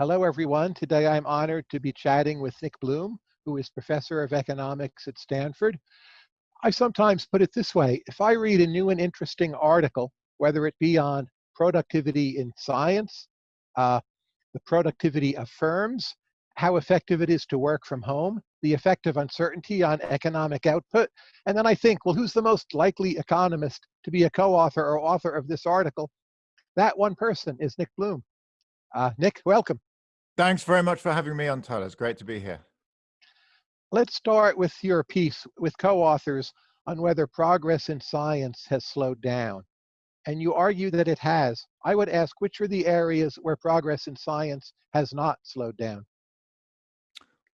Hello, everyone. Today I'm honored to be chatting with Nick Bloom, who is professor of economics at Stanford. I sometimes put it this way if I read a new and interesting article, whether it be on productivity in science, uh, the productivity of firms, how effective it is to work from home, the effect of uncertainty on economic output, and then I think, well, who's the most likely economist to be a co author or author of this article? That one person is Nick Bloom. Uh, Nick, welcome. Thanks very much for having me on, Tyler. It's great to be here. Let's start with your piece with co-authors on whether progress in science has slowed down. And you argue that it has. I would ask, which are the areas where progress in science has not slowed down?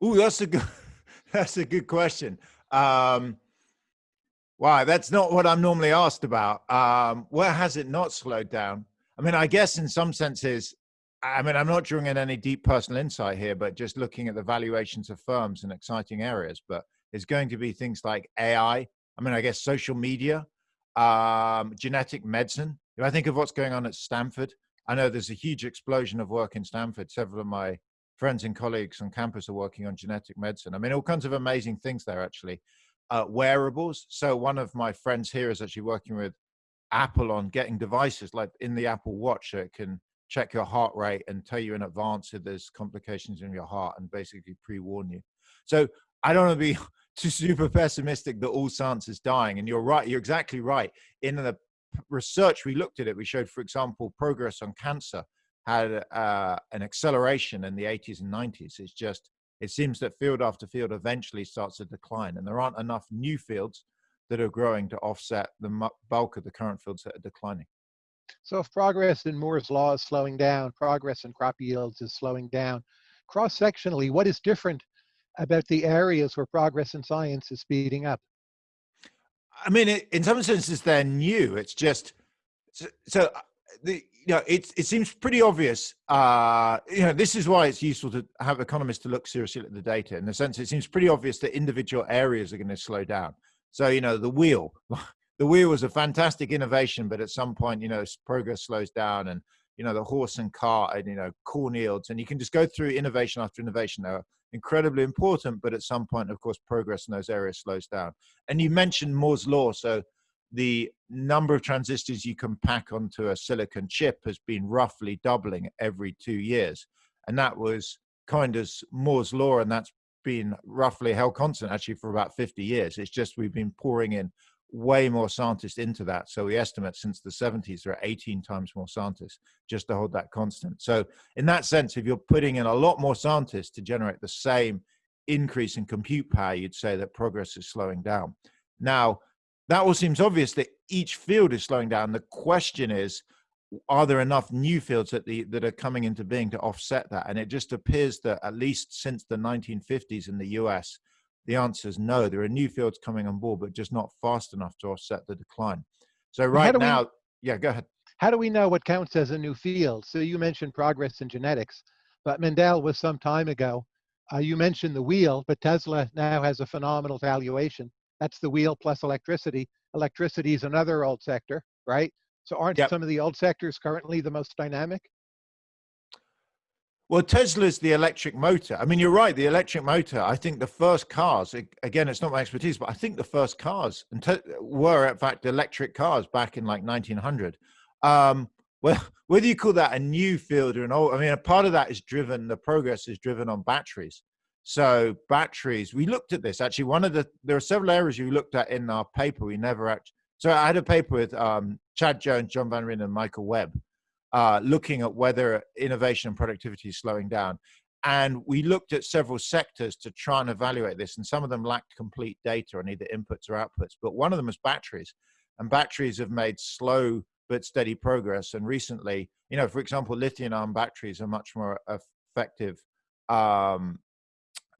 Ooh, that's a good, that's a good question. Um, wow, that's not what I'm normally asked about. Um, where has it not slowed down? I mean, I guess in some senses, I mean, I'm not drawing in any deep personal insight here, but just looking at the valuations of firms in exciting areas. But it's going to be things like AI. I mean, I guess social media, um, genetic medicine. If I think of what's going on at Stanford, I know there's a huge explosion of work in Stanford. Several of my friends and colleagues on campus are working on genetic medicine. I mean, all kinds of amazing things there, actually. Uh, wearables. So one of my friends here is actually working with Apple on getting devices like in the Apple Watch that can check your heart rate and tell you in advance if there's complications in your heart and basically pre-warn you. So I don't want to be too super pessimistic that all science is dying. And you're right, you're exactly right. In the research we looked at it, we showed, for example, progress on cancer had uh, an acceleration in the 80s and 90s. It's just, it seems that field after field eventually starts to decline and there aren't enough new fields that are growing to offset the bulk of the current fields that are declining. So if progress in Moore's law is slowing down, progress in crop yields is slowing down, cross-sectionally, what is different about the areas where progress in science is speeding up? I mean, in some senses, they're new. It's just so, so uh, the you know it it seems pretty obvious. Uh, you know, this is why it's useful to have economists to look seriously at the data. In the sense, it seems pretty obvious that individual areas are going to slow down. So you know, the wheel. the wheel was a fantastic innovation, but at some point, you know, progress slows down and, you know, the horse and cart and, you know, corn yields, and you can just go through innovation after innovation. They're incredibly important, but at some point, of course, progress in those areas slows down. And you mentioned Moore's law. So the number of transistors you can pack onto a silicon chip has been roughly doubling every two years. And that was kind of Moore's law, and that's been roughly held constant actually for about 50 years. It's just we've been pouring in way more scientists into that. So we estimate since the 70s there are 18 times more scientists just to hold that constant. So in that sense, if you're putting in a lot more scientists to generate the same increase in compute power, you'd say that progress is slowing down. Now, that all seems obvious that each field is slowing down. The question is, are there enough new fields that the that are coming into being to offset that? And it just appears that at least since the 1950s in the US, the answer is no. There are new fields coming on board, but just not fast enough to offset the decline. So right now, we, yeah, go ahead. How do we know what counts as a new field? So you mentioned progress in genetics, but Mendel was some time ago. Uh, you mentioned the wheel, but Tesla now has a phenomenal valuation. That's the wheel plus electricity. Electricity is another old sector, right? So aren't yep. some of the old sectors currently the most dynamic? Well, Tesla's the electric motor. I mean, you're right. The electric motor. I think the first cars. Again, it's not my expertise, but I think the first cars were, in fact, electric cars back in like 1900. Um, well, whether you call that a new field or an old, I mean, a part of that is driven. The progress is driven on batteries. So batteries. We looked at this actually. One of the there are several areas you looked at in our paper. We never actually. So I had a paper with um, Chad Jones, John Van Reenen, and Michael Webb uh, looking at whether innovation and productivity is slowing down. And we looked at several sectors to try and evaluate this, and some of them lacked complete data on either inputs or outputs. But one of them was batteries, and batteries have made slow but steady progress. And recently, you know, for example, lithium-ion batteries are much more effective. Um,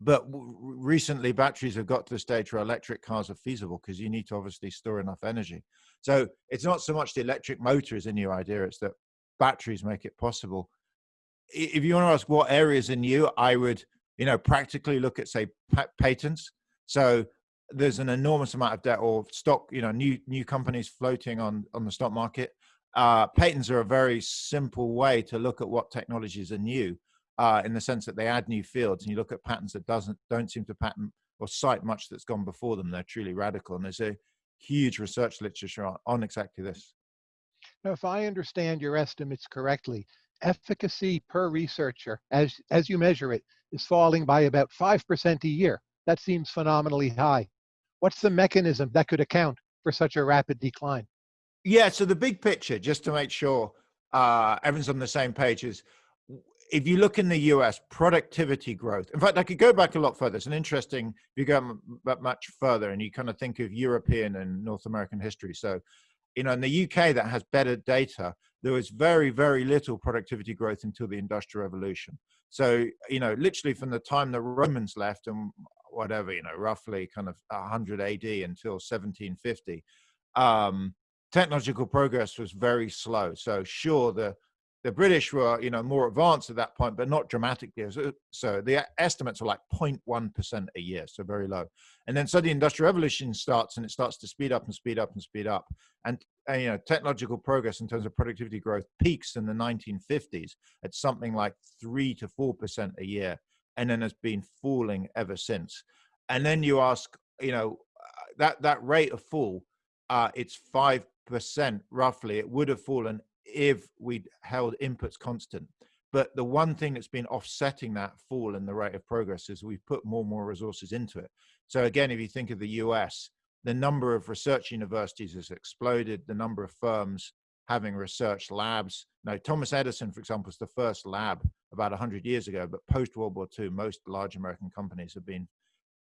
but recently, batteries have got to the stage where electric cars are feasible because you need to obviously store enough energy. So it's not so much the electric motor is a new idea; it's that batteries make it possible. If you want to ask what areas are new, I would, you know, practically look at say patents. So there's an enormous amount of debt or stock, you know, new new companies floating on on the stock market. Uh, patents are a very simple way to look at what technologies are new. uh, in the sense that they add new fields and you look at patents that doesn't don't seem to pattern or cite much that's gone before them. They're truly radical. And there's a huge research literature on, on exactly this. Now, if I understand your estimates correctly, efficacy per researcher, as, as you measure it, is falling by about 5% a year. That seems phenomenally high. What's the mechanism that could account for such a rapid decline? Yeah, so the big picture, just to make sure uh, everyone's on the same page, is if you look in the US, productivity growth. In fact, I could go back a lot further. It's an interesting, if you go much further and you kind of think of European and North American history. So, you know, in the UK that has better data, there was very, very little productivity growth until the Industrial Revolution. So, you know, literally from the time the Romans left and whatever, you know, roughly kind of 100 AD until 1750, um, technological progress was very slow. So sure, the the British were, you know, more advanced at that point, but not dramatically. So, so the estimates are like 0.1% a year, so very low. And then the Industrial Revolution starts and it starts to speed up and speed up and speed up. And, and you know, technological progress in terms of productivity growth peaks in the 1950s at something like 3 to 4% a year. And then has been falling ever since. And then you ask, you know, that, that rate of fall, uh, it's 5% roughly. It would have fallen if we'd held inputs constant. But the one thing that's been offsetting that fall in the rate of progress is we've put more and more resources into it. So again, if you think of the US, the number of research universities has exploded, the number of firms having research labs. Now, Thomas Edison, for example, was the first lab about 100 years ago, but post World War II, most large American companies have been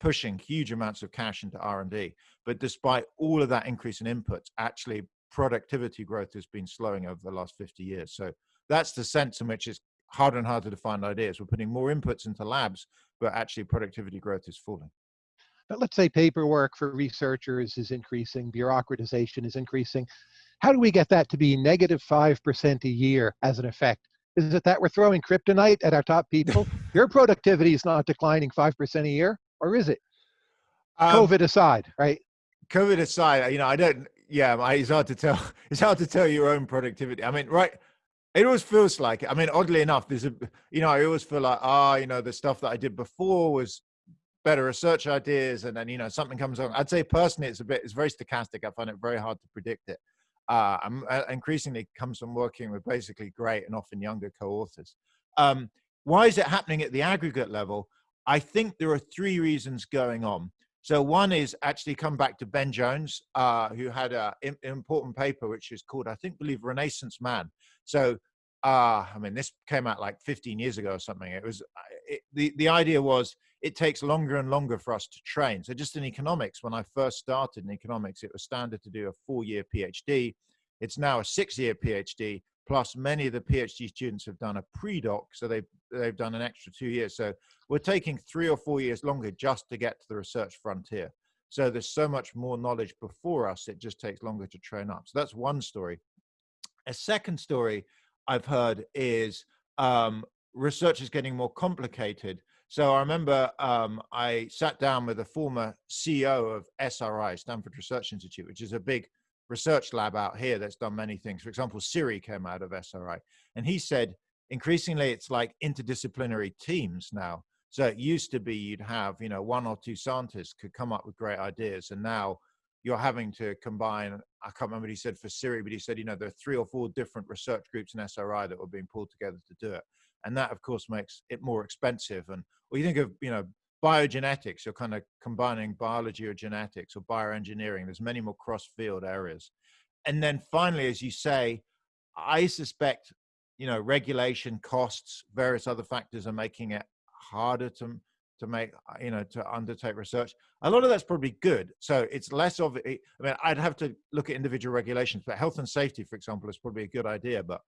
pushing huge amounts of cash into R&D. But despite all of that increase in inputs, actually productivity growth has been slowing over the last 50 years. So that's the sense in which it's harder and harder to find ideas. We're putting more inputs into labs, but actually productivity growth is falling. But let's say paperwork for researchers is increasing, bureaucratization is increasing. How do we get that to be negative 5% a year as an effect? Is it that we're throwing kryptonite at our top people? Your productivity is not declining 5% a year, or is it? Um, COVID aside, right? COVID aside, you know, I don't, yeah, it's hard to tell. It's hard to tell your own productivity. I mean, right? It always feels like. I mean, oddly enough, there's a, you know, I always feel like, ah, oh, you know, the stuff that I did before was better research ideas, and then you know something comes along. I'd say personally, it's a bit, it's very stochastic. I find it very hard to predict it. Uh, I'm uh, increasingly comes from working with basically great and often younger co-authors. Um, why is it happening at the aggregate level? I think there are three reasons going on. So one is actually come back to Ben Jones, uh, who had an important paper, which is called, I think, believe Renaissance Man. So, uh, I mean, this came out like 15 years ago or something. It was, uh, it, the, the idea was it takes longer and longer for us to train. So just in economics, when I first started in economics, it was standard to do a four-year PhD. It's now a six-year PhD plus many of the PhD students have done a pre-doc, so they've, they've done an extra two years. So we're taking three or four years longer just to get to the research frontier. So there's so much more knowledge before us, it just takes longer to train up. So that's one story. A second story I've heard is um, research is getting more complicated. So I remember um, I sat down with a former CEO of SRI, Stanford Research Institute, which is a big research lab out here that's done many things. For example, Siri came out of SRI. And he said, increasingly, it's like interdisciplinary teams now. So it used to be you'd have, you know, one or two scientists could come up with great ideas. And now you're having to combine, I can't remember what he said for Siri, but he said, you know, there are three or four different research groups in SRI that were being pulled together to do it. And that, of course, makes it more expensive. And or you think of, you know, biogenetics, you're kind of combining biology or genetics or bioengineering. There's many more cross-field areas. And then finally, as you say, I suspect, you know, regulation costs, various other factors are making it harder to, to make, uh, you know, to undertake research. A lot of that's probably good. So it's less of, I mean, I'd have to look at individual regulations, but health and safety, for example, is probably a good idea. But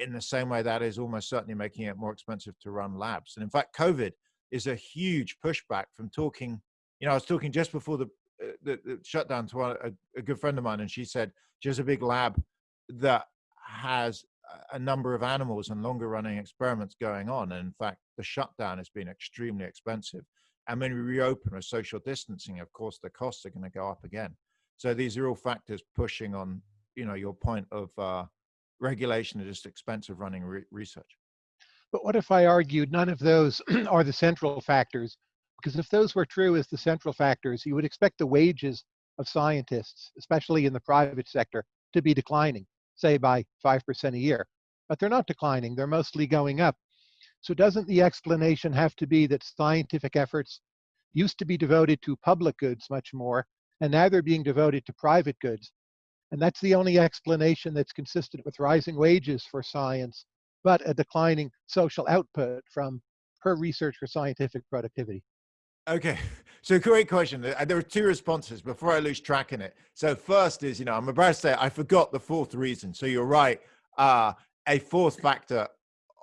in the same way, that is almost certainly making it more expensive to run labs. And in fact, COVID is a huge pushback from talking. You know, I was talking just before the uh, the, the shutdown to a, a, good friend of mine, and she said she has a big lab that has a number of animals and longer running experiments going on. And in fact, the shutdown has been extremely expensive. And when we reopen with social distancing, of course, the costs are going to go up again. So these are all factors pushing on, you know, your point of uh, regulation is just expensive running re research. But what if I argued none of those are the central factors? Because if those were true as the central factors, you would expect the wages of scientists, especially in the private sector, to be declining, say by 5% a year. But they're not declining, they're mostly going up. So doesn't the explanation have to be that scientific efforts used to be devoted to public goods much more, and now they're being devoted to private goods? And that's the only explanation that's consistent with rising wages for science, but a declining social output from per research for scientific productivity. Okay, so great question. There are two responses before I lose track in it. So first is, you know, I'm about to say I forgot the fourth reason. So you're right. Uh, a fourth factor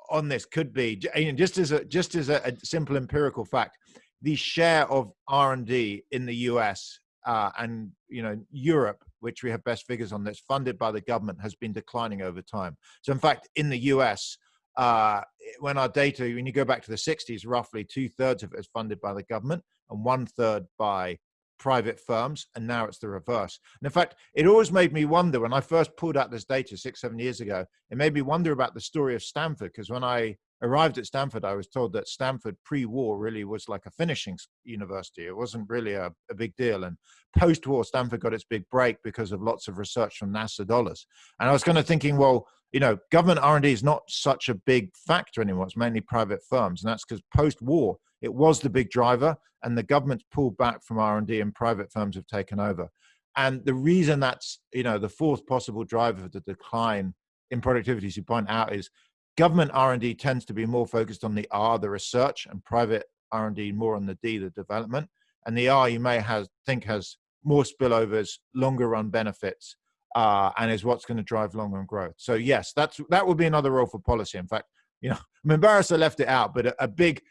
on this could be just as a just as a, a simple empirical fact the share of r&d in the us uh, and you know europe which we have best figures on that's funded by the government has been declining over time so in fact in the us uh, when our data when you go back to the 60s roughly two-thirds of it is funded by the government and one-third by private firms, and now it's the reverse. And in fact, it always made me wonder when I first pulled out this data six, seven years ago, it made me wonder about the story of Stanford, because when I arrived at Stanford, I was told that Stanford pre-war really was like a finishing university. It wasn't really a, a big deal. And post-war, Stanford got its big break because of lots of research from NASA dollars. And I was kind of thinking, well, you know, government R&D is not such a big factor anymore. It's mainly private firms. And that's because post-war, it was the big driver and the government's pulled back from R&D and private firms have taken over. And the reason that's, you know, the fourth possible driver of the decline in productivity, as you point out, is government R&D tends to be more focused on the R, the research, and private R&D more on the D, the development. And the R you may think has more spillovers, longer run benefits, uh, and is what's going to drive long run growth. So yes, that's that would be another role for policy. In fact, you know, I'm embarrassed I left it out, but a, a big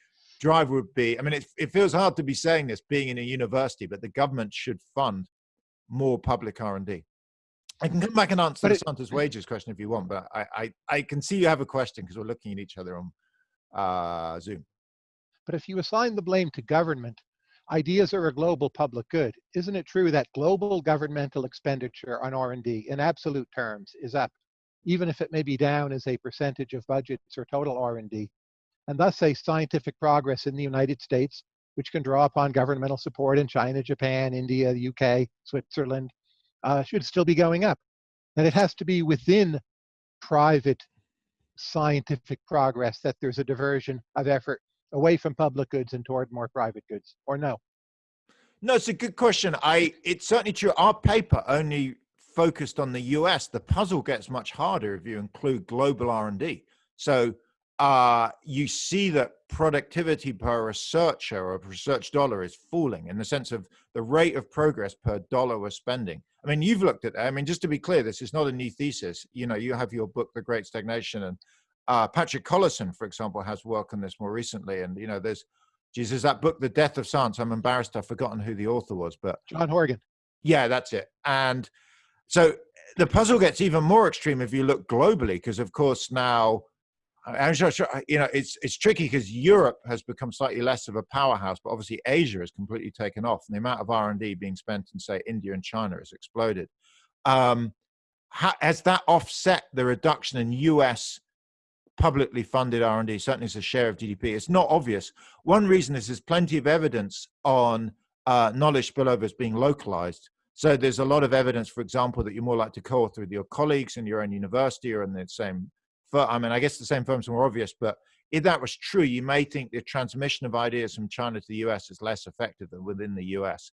drive would be, I mean, it, it feels hard to be saying this being in a university, but the government should fund more public R&D. I can come back and answer it, Santa's wages question if you want, but I, I, I can see you have a question because we're looking at each other on uh, Zoom. But if you assign the blame to government, ideas are a global public good. Isn't it true that global governmental expenditure on R&D in absolute terms is up, even if it may be down as a percentage of budgets or total R&D? and thus a scientific progress in the United States, which can draw upon governmental support in China, Japan, India, the UK, Switzerland, uh, should still be going up. And it has to be within private scientific progress that there's a diversion of effort away from public goods and toward more private goods, or no? No, it's a good question. I it's certainly true. Our paper only focused on the US. The puzzle gets much harder if you include global R&D. So uh, you see that productivity per researcher or research dollar is falling in the sense of the rate of progress per dollar we're spending. I mean, you've looked at that. I mean, just to be clear, this is not a new thesis. You know, you have your book, The Great Stagnation, and uh, Patrick Collison, for example, has work on this more recently. And, you know, there's, Jesus, that book, The Death of Science, I'm embarrassed I've forgotten who the author was, but. John Horgan. Yeah, that's it. And so the puzzle gets even more extreme if you look globally, because of course now I'm sure, sure, you know, it's it's tricky because Europe has become slightly less of a powerhouse, but obviously Asia has completely taken off, and the amount of R and D being spent in say India and China has exploded. Um, has that offset the reduction in U.S. publicly funded R and D? Certainly, as a share of GDP, it's not obvious. One reason is there's plenty of evidence on uh, knowledge spillovers being localized. So there's a lot of evidence, for example, that you're more likely to co-author with your colleagues in your own university or in the same I mean, I guess the same firms are more obvious, but if that was true, you may think the transmission of ideas from China to the US is less effective than within the US.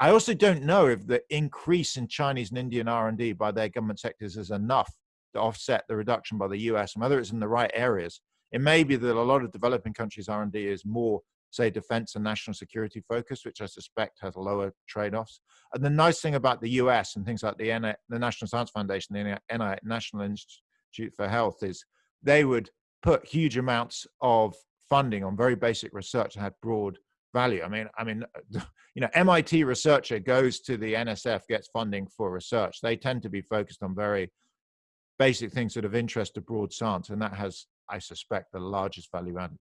I also don't know if the increase in Chinese and Indian R&D by their government sectors is enough to offset the reduction by the US, and whether it's in the right areas. It may be that a lot of developing countries' R&D is more, say, defense and national security focused, which I suspect has lower trade-offs. And the nice thing about the US and things like the, N the National Science Foundation, the NI National Institute Institute for Health is they would put huge amounts of funding on very basic research that had broad value. I mean, I mean, you know, MIT researcher goes to the NSF, gets funding for research. They tend to be focused on very basic things that of interest to broad science, and that has, I suspect, the largest value added.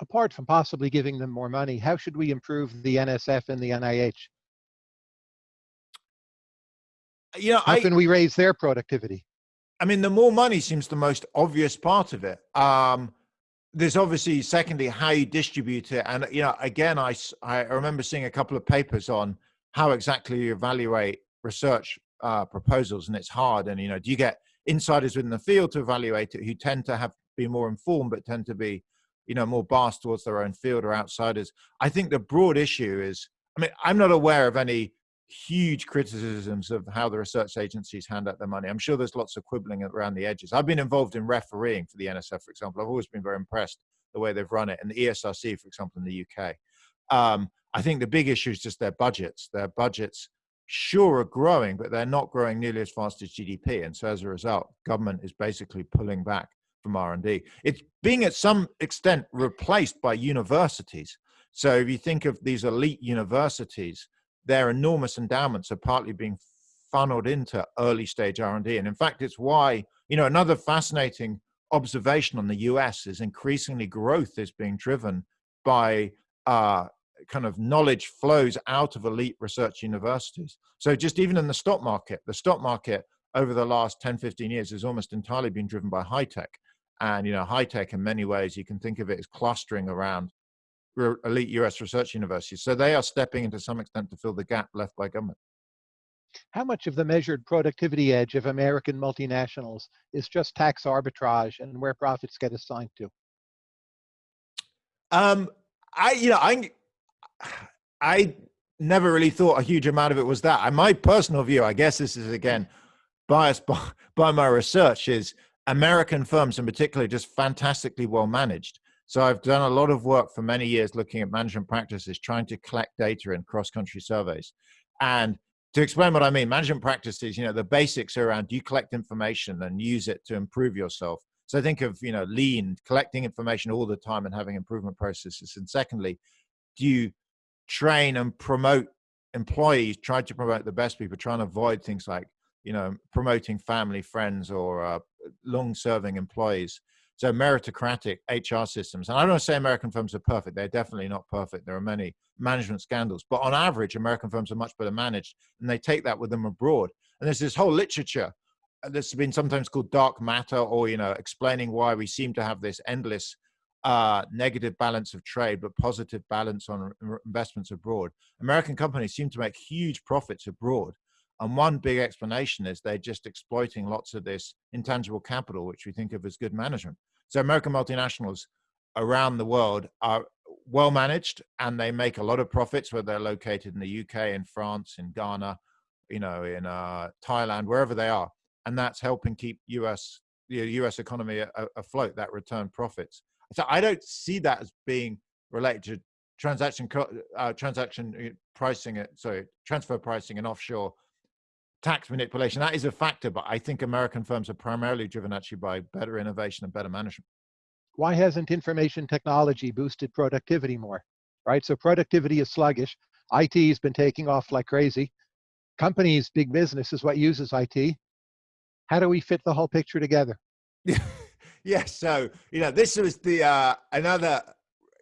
Apart from possibly giving them more money, how should we improve the NSF and the NIH? You know, how I, can we raise their productivity? I mean, the more money seems the most obvious part of it. Um, there's obviously secondly how you distribute it. And you know again i i remember seeing a couple of papers on how exactly you evaluate research uh, proposals and it's hard. And you know do you get insiders within the field to evaluate it who tend to have be more informed but tend to be you know more biased towards their own field or outsiders? I think the broad issue is i mean i'm not aware of any huge criticisms of how the research agencies hand out their money. I'm sure there's lots of quibbling around the edges. I've been involved in refereeing for the NSF, for example. I've always been very impressed the way they've run it, and the ESRC, for example, in the UK. Um, I think the big issue is just their budgets. Their budgets, sure, are growing, but they're not growing nearly as fast as GDP, and so as a result, government is basically pulling back from R&D. It's being at some extent replaced by universities. So if you think of these elite universities, their enormous endowments are partly being funneled into early stage R&D. And in fact, it's why, you know, another fascinating observation on the US is increasingly growth is being driven by uh, kind of knowledge flows out of elite research universities. So just even in the stock market, the stock market over the last 10, 15 years has almost entirely been driven by high tech. And, you know, high tech in many ways, you can think of it as clustering around elite US research universities. So they are stepping into some extent to fill the gap left by government. How much of the measured productivity edge of American multinationals is just tax arbitrage and where profits get assigned to? Um, I, you know, I, I never really thought a huge amount of it was that. my personal view, I guess this is again biased by, by my research, is American firms in particular just fantastically well managed. So I've done a lot of work for many years looking at management practices, trying to collect data in cross-country surveys. And to explain what I mean, management practices, you know, the basics are around do you collect information and use it to improve yourself? So think of, you know, lean, collecting information all the time and having improvement processes. And secondly, do you train and promote employees, try to promote the best people, try and avoid things like, you know, promoting family, friends, or uh, long serving employees. So meritocratic HR systems, and I don't say American firms are perfect. They're definitely not perfect. There are many management scandals, but on average, American firms are much better managed, and they take that with them abroad. And there's this whole literature uh, that's been sometimes called dark matter, or you know, explaining why we seem to have this endless uh, negative balance of trade, but positive balance on investments abroad. American companies seem to make huge profits abroad. And one big explanation is they're just exploiting lots of this intangible capital, which we think of as good management. So American multinationals around the world are well managed and they make a lot of profits whether they're located in the UK, in France, in Ghana, you know, in uh, Thailand, wherever they are. And that's helping keep US, the US economy afloat, that return profits. So I don't see that as being related to transaction uh, transaction uh, pricing, uh, sorry, transfer pricing and offshore tax manipulation. That is a factor, but I think American firms are primarily driven actually by better innovation and better management. Why hasn't information technology boosted productivity more? Right? So productivity is sluggish. IT has been taking off like crazy. Companies, big business is what uses IT. How do we fit the whole picture together? yes. So, you know, this was the uh, another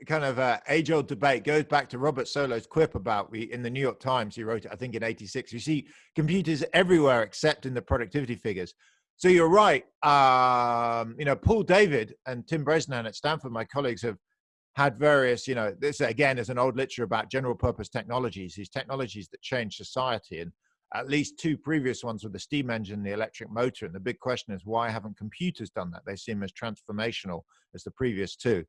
kind of uh, age old debate goes back to Robert Solow's quip about we in the New York Times. He wrote it, I think, in '86. You see computers everywhere except in the productivity figures. So you're right. Um, you know, Paul David and Tim Bresnahan at Stanford, my colleagues, have had various. You know, this again is an old literature about general purpose technologies. These technologies that change society, and at least two previous ones were the steam engine, the electric motor. And the big question is, why haven't computers done that? They seem as transformational as the previous two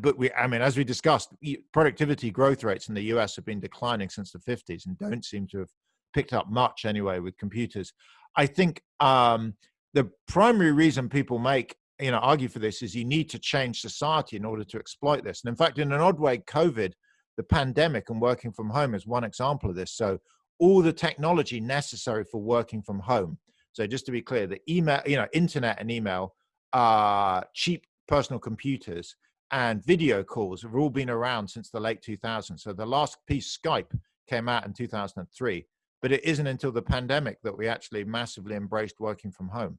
but we, I mean, as we discussed, productivity growth rates in the US have been declining since the 50s and don't seem to have picked up much anyway with computers. I think um, the primary reason people make, you know, argue for this is you need to change society in order to exploit this. And in fact, in an odd way, COVID, the pandemic and working from home is one example of this. So all the technology necessary for working from home. So just to be clear, the email, you know, internet and email are cheap personal computers and video calls have all been around since the late 2000s. So the last piece, Skype, came out in 2003, but it isn't until the pandemic that we actually massively embraced working from home.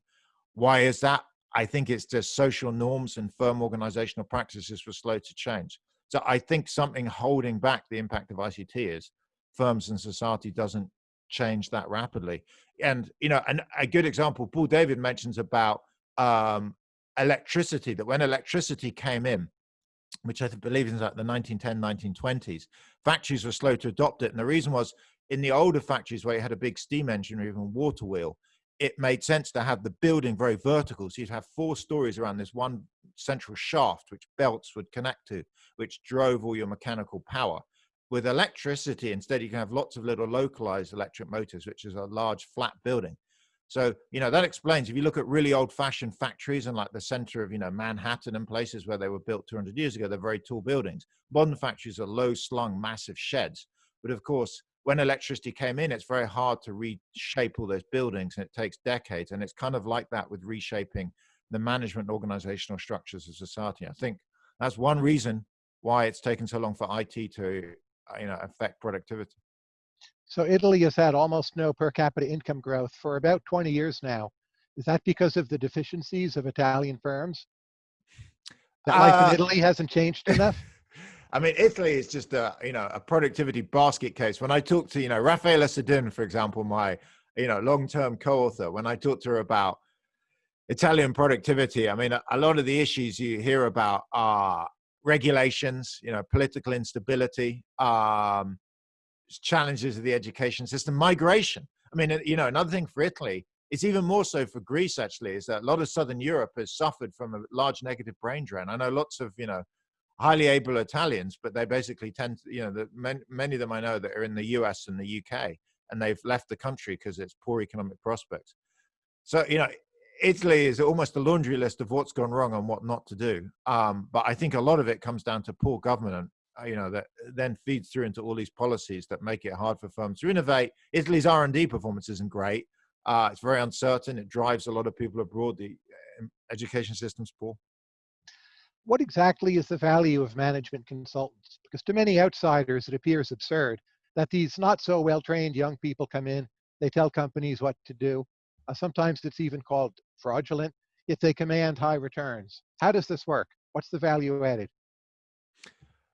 Why is that? I think it's just social norms and firm organizational practices were slow to change. So I think something holding back the impact of ICT is firms and society doesn't change that rapidly. And, you know, and a good example, Paul David mentions about um, electricity that when electricity came in, which I believe is like the 1910, 1920s, factories were slow to adopt it. And the reason was in the older factories where you had a big steam engine or even water wheel, it made sense to have the building very vertical. So you'd have four stories around this one central shaft, which belts would connect to, which drove all your mechanical power. With electricity, instead, you can have lots of little localized electric motors, which is a large flat building. So, you know, that explains if you look at really old fashioned factories and like the center of, you know, Manhattan and places where they were built 200 years ago, they're very tall buildings. Modern factories are low slung, massive sheds. But of course, when electricity came in, it's very hard to reshape all those buildings and it takes decades. And it's kind of like that with reshaping the management organizational structures of society. I think that's one reason why it's taken so long for IT to, uh, you know, affect productivity. So Italy has had almost no per capita income growth for about 20 years now. Is that because of the deficiencies of Italian firms? That life uh, in Italy hasn't changed enough? I mean, Italy is just a, you know, a productivity basket case. When I talk to, you know, Raffaella Sadun, for example, my, you know, long-term co-author, when I talk to her about Italian productivity, I mean, a, a lot of the issues you hear about are regulations, you know, political instability, um, challenges of the education system, migration. I mean, you know, another thing for Italy, it's even more so for Greece actually, is that a lot of Southern Europe has suffered from a large negative brain drain. I know lots of, you know, highly able Italians, but they basically tend to, you know, the, many, many of them I know that are in the US and the UK, and they've left the country because it's poor economic prospects. So, you know, Italy is almost a laundry list of what's gone wrong and what not to do. Um, but I think a lot of it comes down to poor government uh, you know that then feeds through into all these policies that make it hard for firms to innovate. Italy's r&d performance isn't great. Uh, it's very uncertain. It drives a lot of people abroad the um, education system's poor what exactly is the value of management consultants? Because to many outsiders it appears absurd that these not so well trained young people come in they tell companies what to do. Uh, sometimes it's even called fraudulent yet they command high returns. How does this work? What's the value added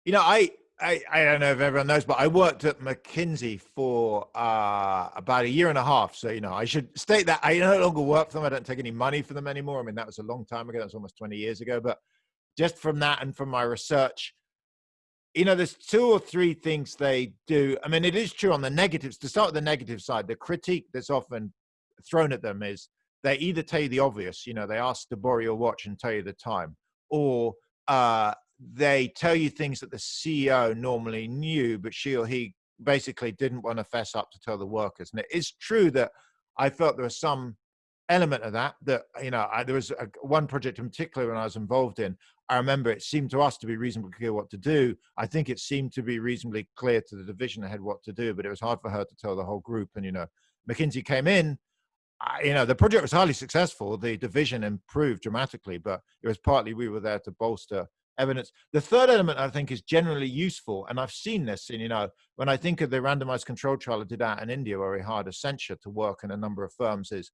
you know, I, I, I don't know if everyone knows, but I worked at McKinsey for uh, about a year and a half. So, you know, I should state that I no longer work for them. I don't take any money for them anymore. I mean, that was a long time ago. That was almost 20 years ago. But just from that and from my research, you know, there's two or three things they do. I mean, it is true on the negatives. To start with the negative side, the critique that's often thrown at them is they either tell you the obvious, you know, they ask to borrow your watch and tell you the time, or uh, they tell you things that the CEO normally knew, but she or he basically didn't want to fess up to tell the workers. And it is true that I felt there was some element of that, that, you know, I, there was a, one project in particular when I was involved in, I remember it seemed to us to be reasonably clear what to do. I think it seemed to be reasonably clear to the division ahead what to do, but it was hard for her to tell the whole group. And, you know, McKinsey came in, I, you know, the project was highly successful. The division improved dramatically, but it was partly we were there to bolster evidence. The third element I think is generally useful, and I've seen this in, you know, when I think of the randomized control trial I did out in India where we hired Accenture to work in a number of firms is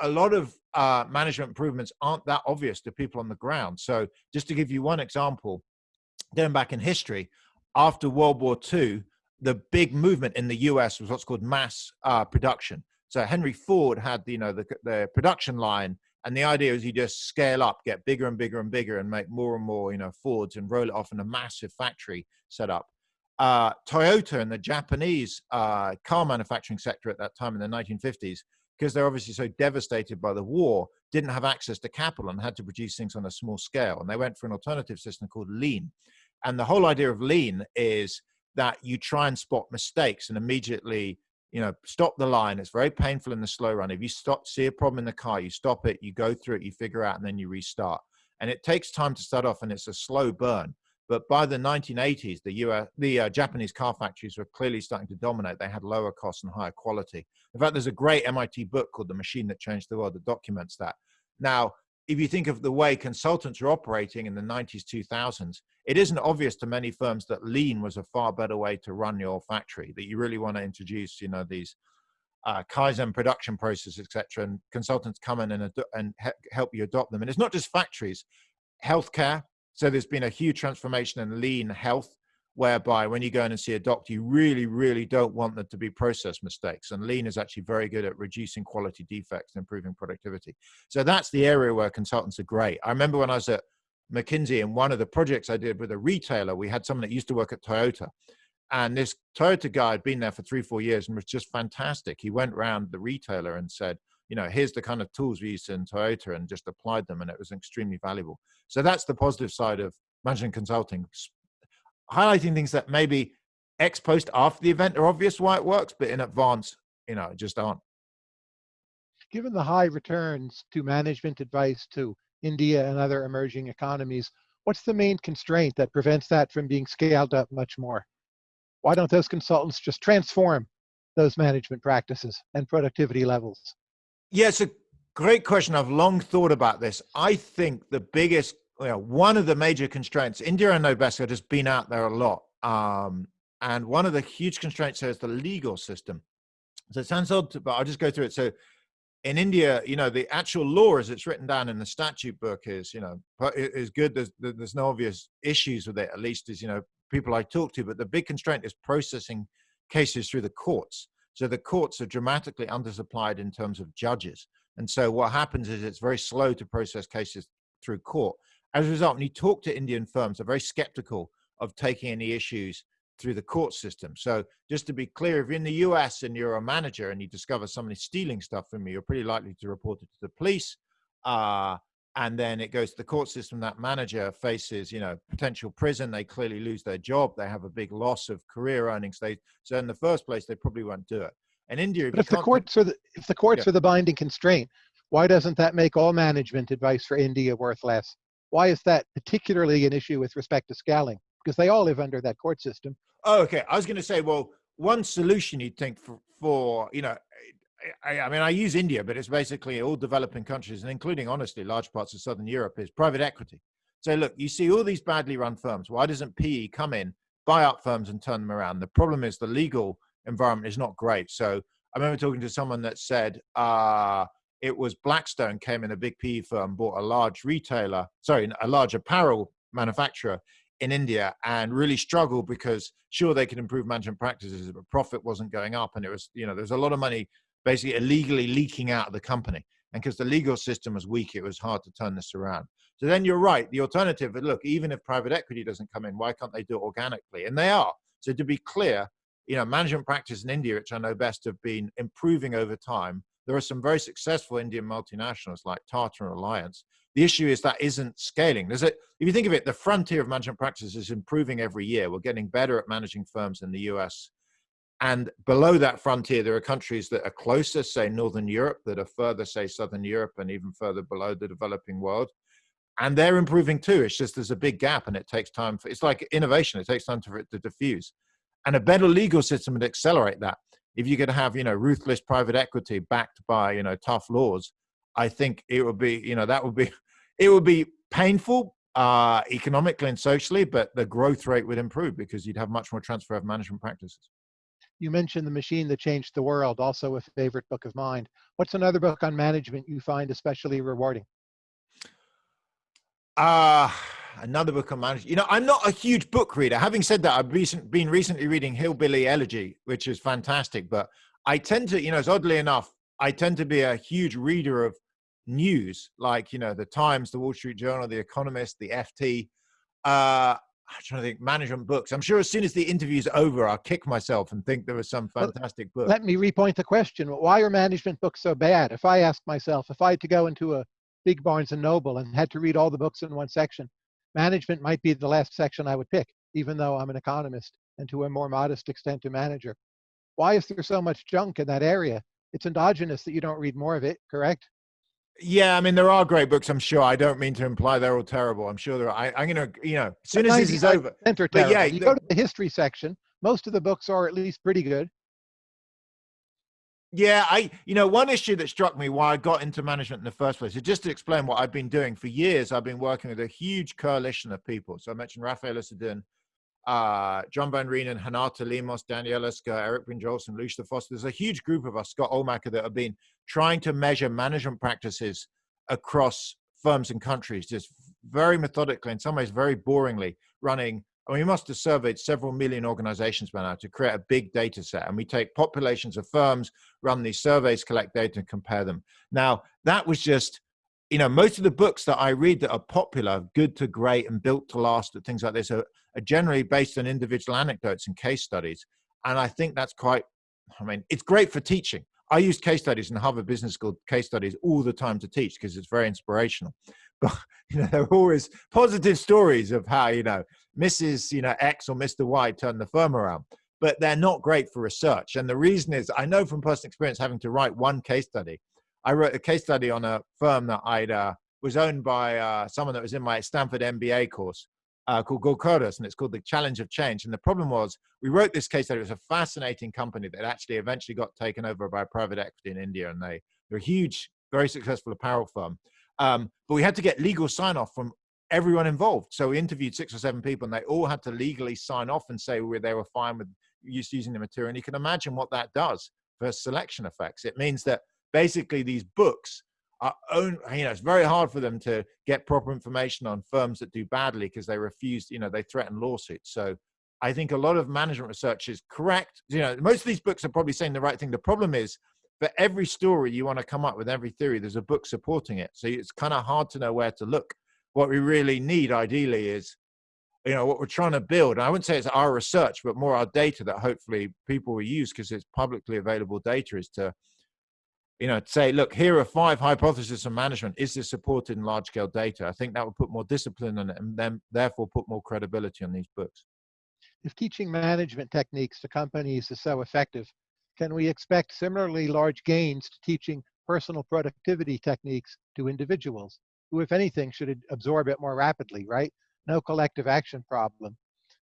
a lot of uh, management improvements aren't that obvious to people on the ground. So just to give you one example, going back in history, after World War II, the big movement in the US was what's called mass uh, production. So Henry Ford had, you know, the, the production line and the idea is you just scale up, get bigger and bigger and bigger and make more and more, you know, Fords and roll it off in a massive factory setup. Uh, Toyota and the Japanese uh, car manufacturing sector at that time in the 1950s, because they're obviously so devastated by the war, didn't have access to capital and had to produce things on a small scale. And they went for an alternative system called lean. And the whole idea of lean is that you try and spot mistakes and immediately you know, stop the line. It's very painful in the slow run. If you stop, see a problem in the car, you stop it, you go through it, you figure out, and then you restart. And it takes time to start off, and it's a slow burn. But by the 1980s, the, US, the uh, Japanese car factories were clearly starting to dominate. They had lower costs and higher quality. In fact, there's a great MIT book called The Machine That Changed the World that documents that. Now, if you think of the way consultants are operating in the 90s, 2000s, it isn't obvious to many firms that lean was a far better way to run your factory, that you really want to introduce, you know, these uh, Kaizen production processes, etc. And consultants come in and, and help you adopt them. And it's not just factories, healthcare. So there's been a huge transformation in lean health whereby when you go in and see a doctor, you really, really don't want there to be process mistakes. And lean is actually very good at reducing quality defects and improving productivity. So that's the area where consultants are great. I remember when I was at McKinsey and one of the projects I did with a retailer, we had someone that used to work at Toyota. And this Toyota guy had been there for three, four years and was just fantastic. He went around the retailer and said, you know, here's the kind of tools we use in Toyota and just applied them and it was extremely valuable. So that's the positive side of management consulting, highlighting things that maybe ex post after the event are obvious why it works, but in advance, you know, just aren't. Given the high returns to management advice to India and other emerging economies, what's the main constraint that prevents that from being scaled up much more? Why don't those consultants just transform those management practices and productivity levels? Yeah, it's a great question. I've long thought about this. I think the biggest you know, one of the major constraints, India and Nobesco have just been out there a lot. Um, and one of the huge constraints there is the legal system. So it sounds odd, but I'll just go through it. So in India, you know, the actual law as it's written down in the statute book is, you know, is good. There's, there's no obvious issues with it, at least as, you know, people I talk to, but the big constraint is processing cases through the courts. So the courts are dramatically undersupplied in terms of judges. And so what happens is it's very slow to process cases through court. As a result, when you talk to Indian firms, they're very skeptical of taking any issues through the court system. So just to be clear, if you're in the US and you're a manager and you discover somebody stealing stuff from you, you're pretty likely to report it to the police. Uh, and then it goes to the court system. That manager faces, you know, potential prison. They clearly lose their job. They have a big loss of career earnings. They, so in the first place, they probably won't do it. And India, but if the courts are the if the courts yeah. are the binding constraint, why doesn't that make all management advice for India worth less? Why is that particularly an issue with respect to scaling? Because they all live under that court system. Oh, okay. I was going to say, well, one solution you'd think for, for you know, I, I, mean, I use India, but it's basically all developing countries, and including, honestly, large parts of Southern Europe, is private equity. So, look, you see all these badly run firms. Why doesn't PE come in, buy up firms, and turn them around? The problem is the legal environment is not great. So, I remember talking to someone that said, uh, it was Blackstone came in a big PE firm, bought a large retailer, sorry, a large apparel manufacturer in India and really struggled because sure they could improve management practices, but profit wasn't going up. And it was, you know, there's a lot of money basically illegally leaking out of the company. And because the legal system was weak, it was hard to turn this around. So then you're right. The alternative, look, even if private equity doesn't come in, why can't they do it organically? And they are. So to be clear, you know, management practice in India, which I know best, have been improving over time there are some very successful Indian multinationals like Tata and Reliance. The issue is that isn't scaling. If you think of it, the frontier of management practice is improving every year. We're getting better at managing firms in the US. And below that frontier, there are countries that are closer, say Northern Europe, that are further, say Southern Europe, and even further below the developing world. And they're improving too. It's just there's a big gap and it takes time for it's like innovation, it takes time for it to diffuse. And a better legal system would accelerate that if you could have you know ruthless private equity backed by you know tough laws i think it would be you know that would be it would be painful uh economically and socially but the growth rate would improve because you'd have much more transfer of management practices. You mentioned the machine that changed the world also a favorite book of mine. What's another book on management you find especially rewarding? Uh another book on management. You know, I'm not a huge book reader. Having said that, I've recent, been recently reading Hillbilly Elegy, which is fantastic. But I tend to, you know, it's oddly enough, I tend to be a huge reader of news, like you know, the Times, the Wall Street Journal, the Economist, the FT. Uh, I'm trying to think management books. I'm sure as soon as the interview's over, I'll kick myself and think there was some fantastic book. Let me repoint the question. Why are management books so bad? If I ask myself, if I had to go into a big Barnes and Noble and had to read all the books in one section, management might be the last section I would pick, even though I'm an economist and to a more modest extent a manager. Why is there so much junk in that area? It's endogenous that you don't read more of it, correct? Yeah, I mean there are great books. I'm sure. I don't mean to imply they're all terrible. I'm sure there are. I, am gonna, you know, as soon as this is over. But yeah, you the, go to the history section. Most of the books are at least pretty good. Yeah, I you know one issue that struck me why I got into management in the first place is just to explain what I've been doing for years. I've been working with a huge coalition of people. So I mentioned Raffaella Sadun, uh, John Van Reenen, Renata Lemos, Daniela Scur, Eric Brynjolfsson, Lucia Foster. There's a huge group of us, Scott Ohlmacher, that have been trying to measure management practices across firms and countries, just very methodically, in some ways very boringly, running we must have surveyed several million organizations by now to create a big data set. And we take populations of firms, run these surveys, collect data, and compare them. Now, that was just, you know, most of the books that I read that are popular, good to great and built to last, and things like this, are, are generally based on individual anecdotes and case studies. And I think that's quite, I mean, it's great for teaching. I use case studies in Harvard Business School case studies all the time to teach because it's very inspirational. You know, there are always positive stories of how you know Mrs. You know X or Mr. Y turned the firm around, but they're not great for research. And the reason is, I know from personal experience having to write one case study. I wrote a case study on a firm that I'd uh, was owned by uh, someone that was in my Stanford MBA course uh, called Gokaldas, and it's called the Challenge of Change. And the problem was, we wrote this case study. It was a fascinating company that actually eventually got taken over by private equity in India, and they they're a huge, very successful apparel firm. Um, but we had to get legal sign off from everyone involved. So we interviewed six or seven people and they all had to legally sign off and say they were fine with using the material. And you can imagine what that does for selection effects. It means that basically these books are own, you know, it's very hard for them to get proper information on firms that do badly because they refuse, you know, they threaten lawsuits. So I think a lot of management research is correct. You know, most of these books are probably saying the right thing. The problem is for every story you want to come up with every theory there's a book supporting it. So it's kind of hard to know where to look. What we really need ideally is you know what we're trying to build. I wouldn't say it's our research but more our data that hopefully people will use because it's publicly available data is to you know say look here are five hypotheses of management. Is this supported in large scale data? I think that would put more discipline on it and then therefore put more credibility on these books. If teaching management techniques to companies is so effective can we expect similarly large gains to teaching personal productivity techniques to individuals who, if anything, should absorb it more rapidly, right? No collective action problem.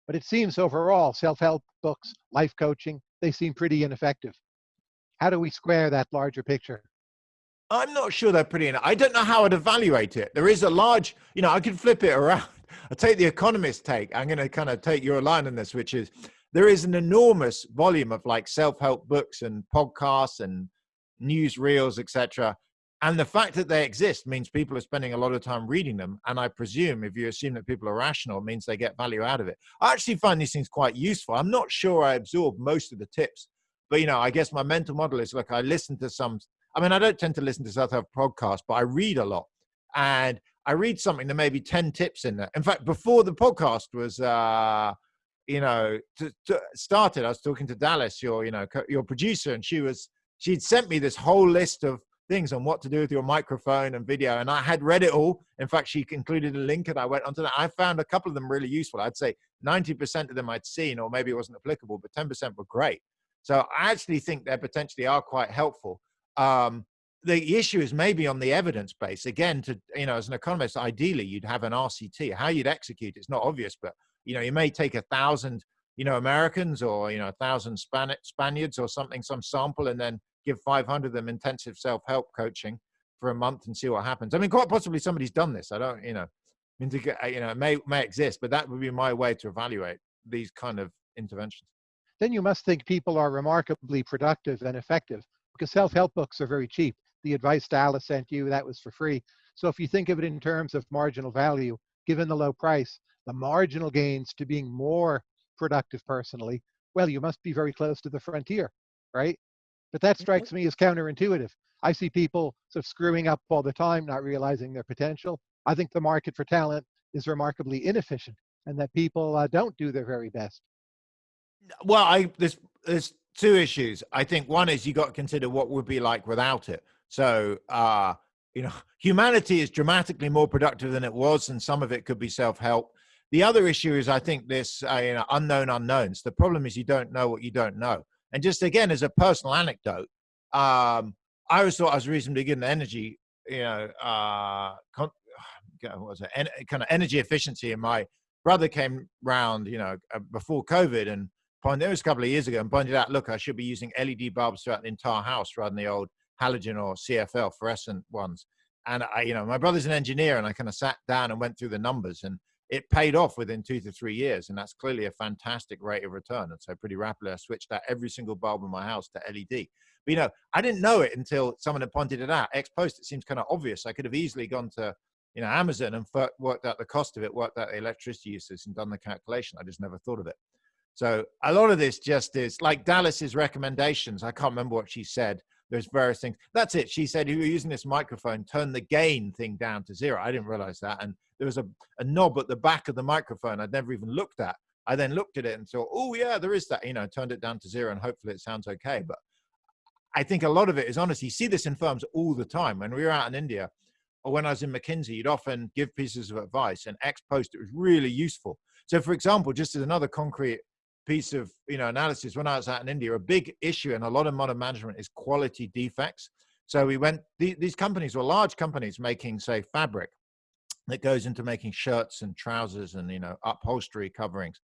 But it seems overall, self-help books, life coaching, they seem pretty ineffective. How do we square that larger picture? I'm not sure they're pretty. I don't know how I'd evaluate it. There is a large, you know, I could flip it around. I take the economist take. I'm going to kind of take your line on this, which is there is an enormous volume of like self-help books and podcasts and news reels etc and the fact that they exist means people are spending a lot of time reading them and i presume if you assume that people are rational means they get value out of it. I actually find these things quite useful. I'm not sure i absorb most of the tips but you know i guess my mental model is like i listen to some i mean i don't tend to listen to self-help podcasts but i read a lot. And i read something there may be 10 tips in there. In fact before the podcast was uh you know, to, to started, I was talking to Dallas, your, you know, your producer, and she was, she'd sent me this whole list of things on what to do with your microphone and video. And I had read it all. In fact, she included a link and I went onto that. I found a couple of them really useful. I'd say 90% of them I'd seen, or maybe it wasn't applicable, but 10% were great. So I actually think they potentially are quite helpful. Um, the issue is maybe on the evidence base. Again, to you know, as an economist, ideally you'd have an RCT. How you'd execute it's not obvious, but you know, you may take a thousand, you know, Americans or, you know, a thousand Span Spaniards or something, some sample, and then give 500 of them intensive self-help coaching for a month and see what happens. I mean, quite possibly somebody's done this. I don't, you know, I mean, to get, uh, you know, it may, may exist, but that would be my way to evaluate these kind of interventions. Then you must think people are remarkably productive and effective because self-help books are very cheap. The advice Dallas sent you, that was for free. So if you think of it in terms of marginal value, given the low price, the marginal gains to being more productive personally, well, you must be very close to the frontier, right? But that mm-hmm. strikes me as counterintuitive. I see people sort of screwing up all the time, not realizing their potential. I think the market for talent is remarkably inefficient and that people uh, don't do their very best. Well, I there's there's two issues. I think one is you got to consider what would be like without it. So, uh, you know, humanity is dramatically more productive than it was, and some of it could be self-help. The other issue is, I think, this uh, you know, unknown unknowns. The problem is you don't know what you don't know. And just again, as a personal anecdote, um, I always thought I was reasonably good in energy, you know, uh, was it, en kind of energy efficiency. And my brother came round, you know, uh, before COVID and pointed, it was a couple of years ago and pointed out, look, I should be using LED bulbs throughout the entire house rather than the old halogen or CFL fluorescent ones. And I, you know, my brother's an engineer and I kind of sat down and went through the numbers and it paid off within two to three years. And that's clearly a fantastic rate of return. And so pretty rapidly, I switched out every single bulb in my house to LED. But, you know, I didn't know it until someone had pointed it out. Ex post, it seems kind of obvious. I could have easily gone to you know, Amazon and worked out the cost of it, worked out the electricity usage and done the calculation. I just never thought of it. So a lot of this just is like Dallas's recommendations. I can't remember what she said. There's various things. That's it. She said, you were using this microphone, turn the gain thing down to zero. I didn't realize that. And there was a, a knob at the back of the microphone I'd never even looked at. I then looked at it and thought, oh yeah, there is that, you know, turned it down to zero and hopefully it sounds okay. But I think a lot of it is honestly, you see this in firms all the time. When we were out in India or when I was in McKinsey, you'd often give pieces of advice and ex post, it was really useful. So for example, just as another concrete piece of you know analysis when I was out in India, a big issue in a lot of modern management is quality defects. So we went, these companies were large companies making say fabric that goes into making shirts and trousers and you know upholstery coverings.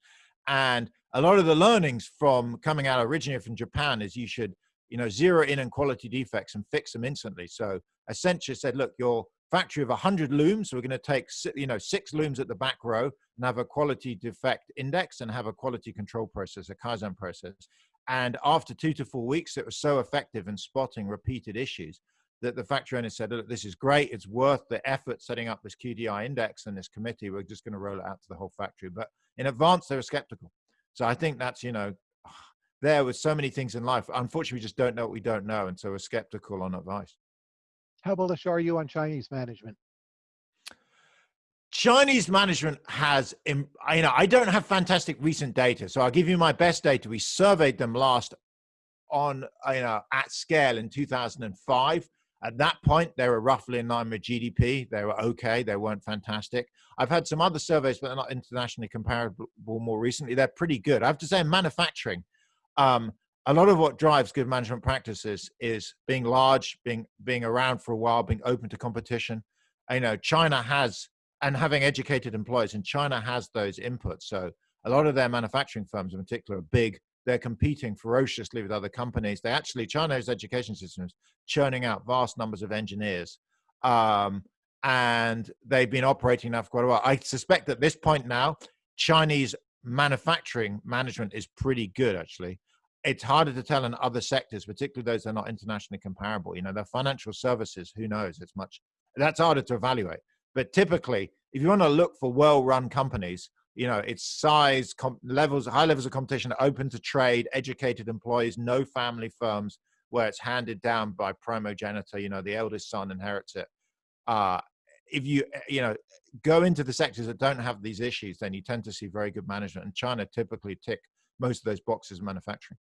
And a lot of the learnings from coming out originally from Japan is you should you know zero in on quality defects and fix them instantly. So Accenture said, look, your factory of 100 looms. So We're going to take you know six looms at the back row and have a quality defect index and have a quality control process, a Kaizen process. And after two to four weeks, it was so effective in spotting repeated issues that the factory owner said, look, this is great. It's worth the effort setting up this QDI index and this committee. We're just going to roll it out to the whole factory. But in advance, they were skeptical. So I think that's, you know, there with so many things in life. Unfortunately, we just don't know what we don't know. And so we're skeptical on advice. How bullish are you on Chinese management? Chinese management has, you know, I don't have fantastic recent data, so I'll give you my best data. We surveyed them last on, you know, at scale in 2005. At that point, they were roughly in line with GDP. They were okay. They weren't fantastic. I've had some other surveys, but they're not internationally comparable more recently. They're pretty good. I have to say, manufacturing, um, a lot of what drives good management practices is being large, being being around for a while, being open to competition. You know, China has and having educated employees, and China has those inputs. So a lot of their manufacturing firms, in particular, are big. They're competing ferociously with other companies. They actually China's education systems churning out vast numbers of engineers, um, and they've been operating now for quite a while. I suspect at this point now, Chinese manufacturing management is pretty good actually it's harder to tell in other sectors, particularly those that are not internationally comparable. You know, the financial services, who knows? It's much, that's harder to evaluate. But typically, if you want to look for well-run companies, you know, it's size, levels, high levels of competition, open to trade, educated employees, no family firms where it's handed down by primogeniture, you know, the eldest son inherits it. Uh, if you, you know, go into the sectors that don't have these issues, then you tend to see very good management. And China typically tick most of those boxes in manufacturing.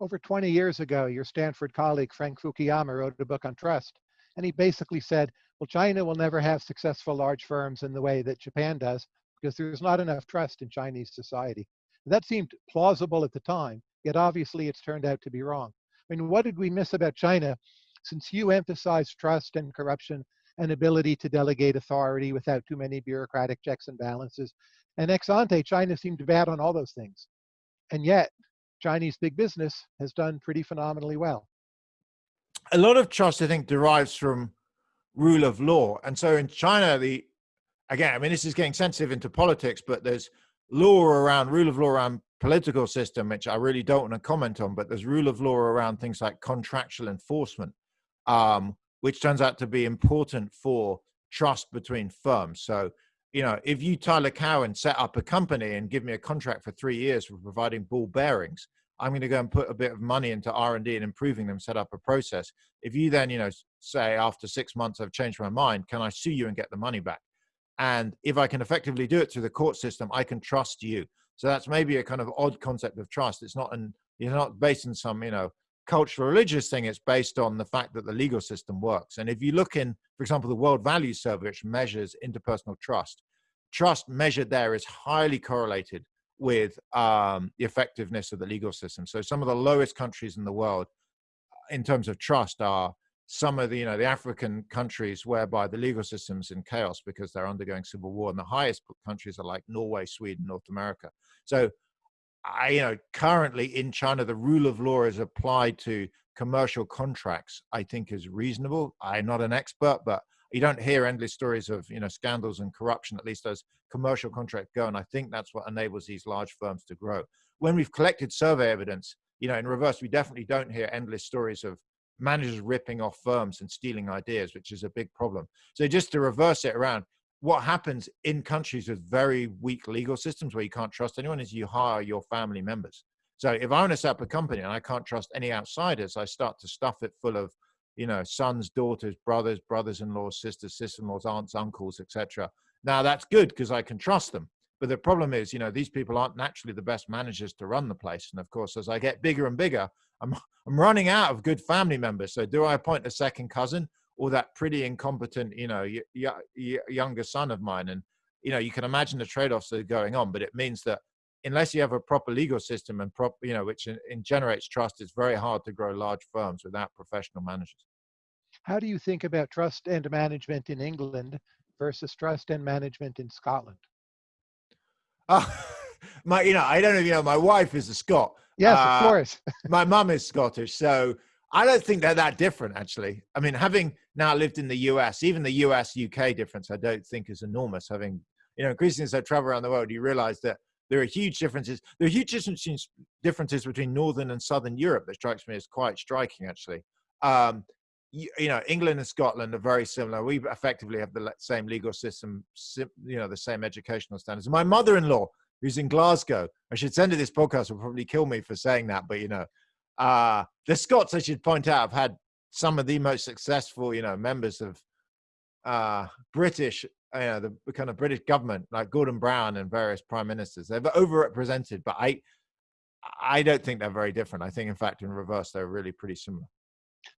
Over 20 years ago, your Stanford colleague, Frank Fukuyama, wrote a book on trust. And he basically said, well, China will never have successful large firms in the way that Japan does because there's not enough trust in Chinese society. That seemed plausible at the time, yet obviously it's turned out to be wrong. I mean, what did we miss about China since you emphasize trust and corruption and ability to delegate authority without too many bureaucratic checks and balances? And ex ante, China seemed bad on all those things. And yet, Chinese big business has done pretty phenomenally well. A lot of trust, I think, derives from rule of law. And so in China, the again, I mean, this is getting sensitive into politics, but there's law around rule of law around political system, which I really don't want to comment on, but there's rule of law around things like contractual enforcement, um, which turns out to be important for trust between firms. So you know, if you, Tyler Cowen, set up a company and give me a contract for three years for providing ball bearings, I'm going to go and put a bit of money into R&D and improving them, set up a process. If you then, you know, say after six months I've changed my mind, can I sue you and get the money back? And if I can effectively do it through the court system, I can trust you. So that's maybe a kind of odd concept of trust. It's not an, it's not based on some, you know, cultural religious thing. It's based on the fact that the legal system works. And if you look in, for example, the World Values Survey, which measures interpersonal trust, trust measured there is highly correlated with um, the effectiveness of the legal system. So some of the lowest countries in the world uh, in terms of trust are some of the, you know, the African countries whereby the legal system's in chaos because they're undergoing civil war. And the highest countries are like Norway, Sweden, North America. So I, you know, currently in China, the rule of law is applied to commercial contracts, I think is reasonable. I'm not an expert, but you don't hear endless stories of, you know, scandals and corruption, at least as commercial contracts go. And I think that's what enables these large firms to grow. When we've collected survey evidence, you know, in reverse, we definitely don't hear endless stories of managers ripping off firms and stealing ideas, which is a big problem. So just to reverse it around, what happens in countries with very weak legal systems where you can't trust anyone is you hire your family members. So if I want to set up a company and I can't trust any outsiders, I start to stuff it full of, you know, sons, daughters, brothers, brothers-in-laws, sisters, sister-in-laws, aunts, uncles, etc. Now that's good because I can trust them. But the problem is, you know, these people aren't naturally the best managers to run the place. And of course, as I get bigger and bigger, I'm, I'm running out of good family members. So do I appoint a second cousin or that pretty incompetent, you know, younger son of mine? And, you know, you can imagine the trade-offs that are going on, but it means that unless you have a proper legal system and prop, you know, which in, in generates trust, it's very hard to grow large firms without professional managers. How do you think about trust and management in England versus trust and management in Scotland? Uh, my, you know, I don't know if you know, my wife is a Scot. Yes, uh, of course. my mum is Scottish, so I don't think they're that different, actually. I mean, having now lived in the US, even the US UK difference, I don't think is enormous. Having, you know, increasingly as I travel around the world, you realize that there are huge differences. There are huge differences between Northern and Southern Europe that strikes me as quite striking, actually. Um, you, you, know, England and Scotland are very similar. We effectively have the same legal system, you know, the same educational standards. My mother-in-law, who's in Glasgow, I should send her this podcast, will probably kill me for saying that, but you know, uh, the Scots, I should point out, have had some of the most successful, you know, members of uh, British you know, the kind of British government, like Gordon Brown and various prime ministers, they're overrepresented, but I, I don't think they're very different. I think, in fact, in reverse, they're really pretty similar.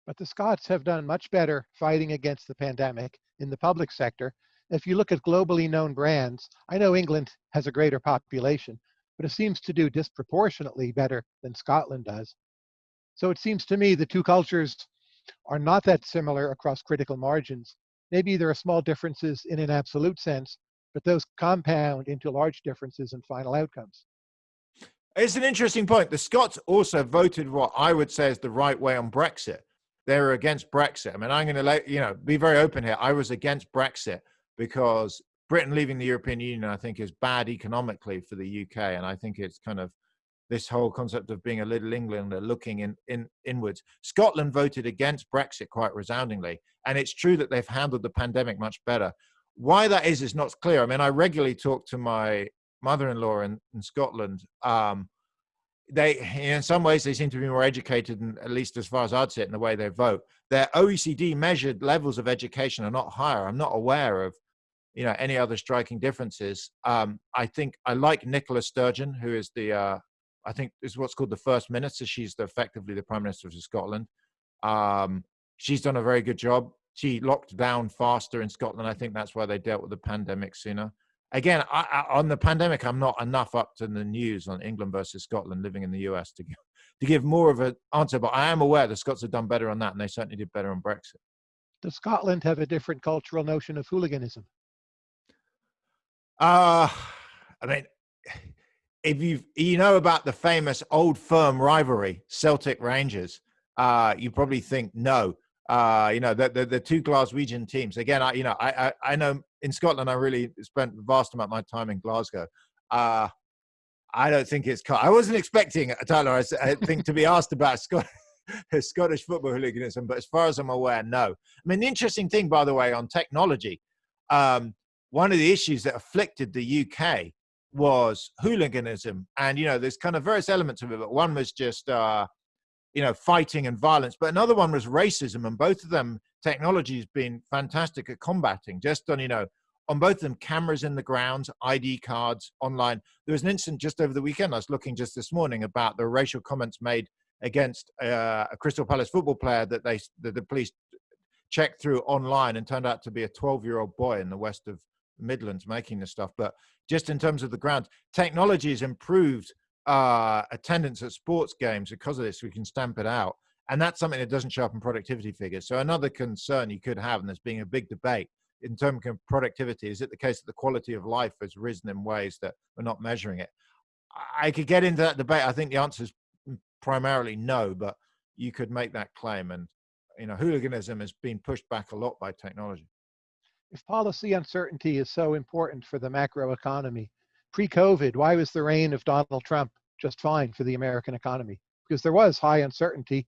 But the Scots have done much better fighting against the pandemic in the public sector. If you look at globally known brands, I know England has a greater population, but it seems to do disproportionately better than Scotland does. So it seems to me the two cultures are not that similar across critical margins, Maybe there are small differences in an absolute sense, but those compound into large differences in final outcomes. It's an interesting point. The Scots also voted what I would say is the right way on Brexit. They were against Brexit. I mean, I'm going to let you know, be very open here. I was against Brexit because Britain leaving the European Union, I think, is bad economically for the UK, and I think it's kind of this whole concept of being a little Englander looking in, in inwards. Scotland voted against Brexit quite resoundingly, and it's true that they've handled the pandemic much better. Why that is is not clear. I mean, I regularly talk to my mother-in-law in, in Scotland. Um, they, in some ways, they seem to be more educated, and at least as far as I'd see it, in the way they vote. Their OECD measured levels of education are not higher. I'm not aware of you know any other striking differences um, i think i like nicola sturgeon who is the uh, I think is what's called the first minister. She's the, effectively the prime minister of Scotland. Um, she's done a very good job. She locked down faster in Scotland. I think that's why they dealt with the pandemic sooner. Again, I, I, on the pandemic, I'm not enough up to the news on England versus Scotland living in the US to give, to give more of an answer, but I am aware the Scots have done better on that and they certainly did better on Brexit. Does Scotland have a different cultural notion of hooliganism? Uh, I mean, if you you know about the famous old firm rivalry, Celtic Rangers, uh, you probably think no. Uh, you know the, the, the two Glaswegian teams. Again, I you know I, I, I know in Scotland I really spent vast amount of my time in Glasgow. Uh, I don't think it's. I wasn't expecting Tyler. I, think to be asked about Scott, Scottish football hooliganism, but as far as I'm aware, no. I mean, the interesting thing, by the way, on technology, um, one of the issues that afflicted the UK was hooliganism. And you know there's kind of various elements of it but one was just uh you know fighting and violence but another one was racism and both of them technology has been fantastic at combating. Just on you know on both of them cameras in the ground id cards online. There was an incident just over the weekend i was looking just this morning about the racial comments made against uh, a crystal palace football player that they that the police checked through online and turned out to be a 12 year old boy in the west of Midlands making this stuff, but just in terms of the ground, technology has improved uh, attendance at sports games because of this. We can stamp it out, and that's something that doesn't show up in productivity figures. So another concern you could have, and there's being a big debate in terms of productivity, is it the case that the quality of life has risen in ways that we're not measuring it? I could get into that debate. I think the answer is primarily no, but you could make that claim. And you know, hooliganism has been pushed back a lot by technology if policy uncertainty is so important for the macroeconomy, pre-COVID, why was the reign of Donald Trump just fine for the American economy? Because there was high uncertainty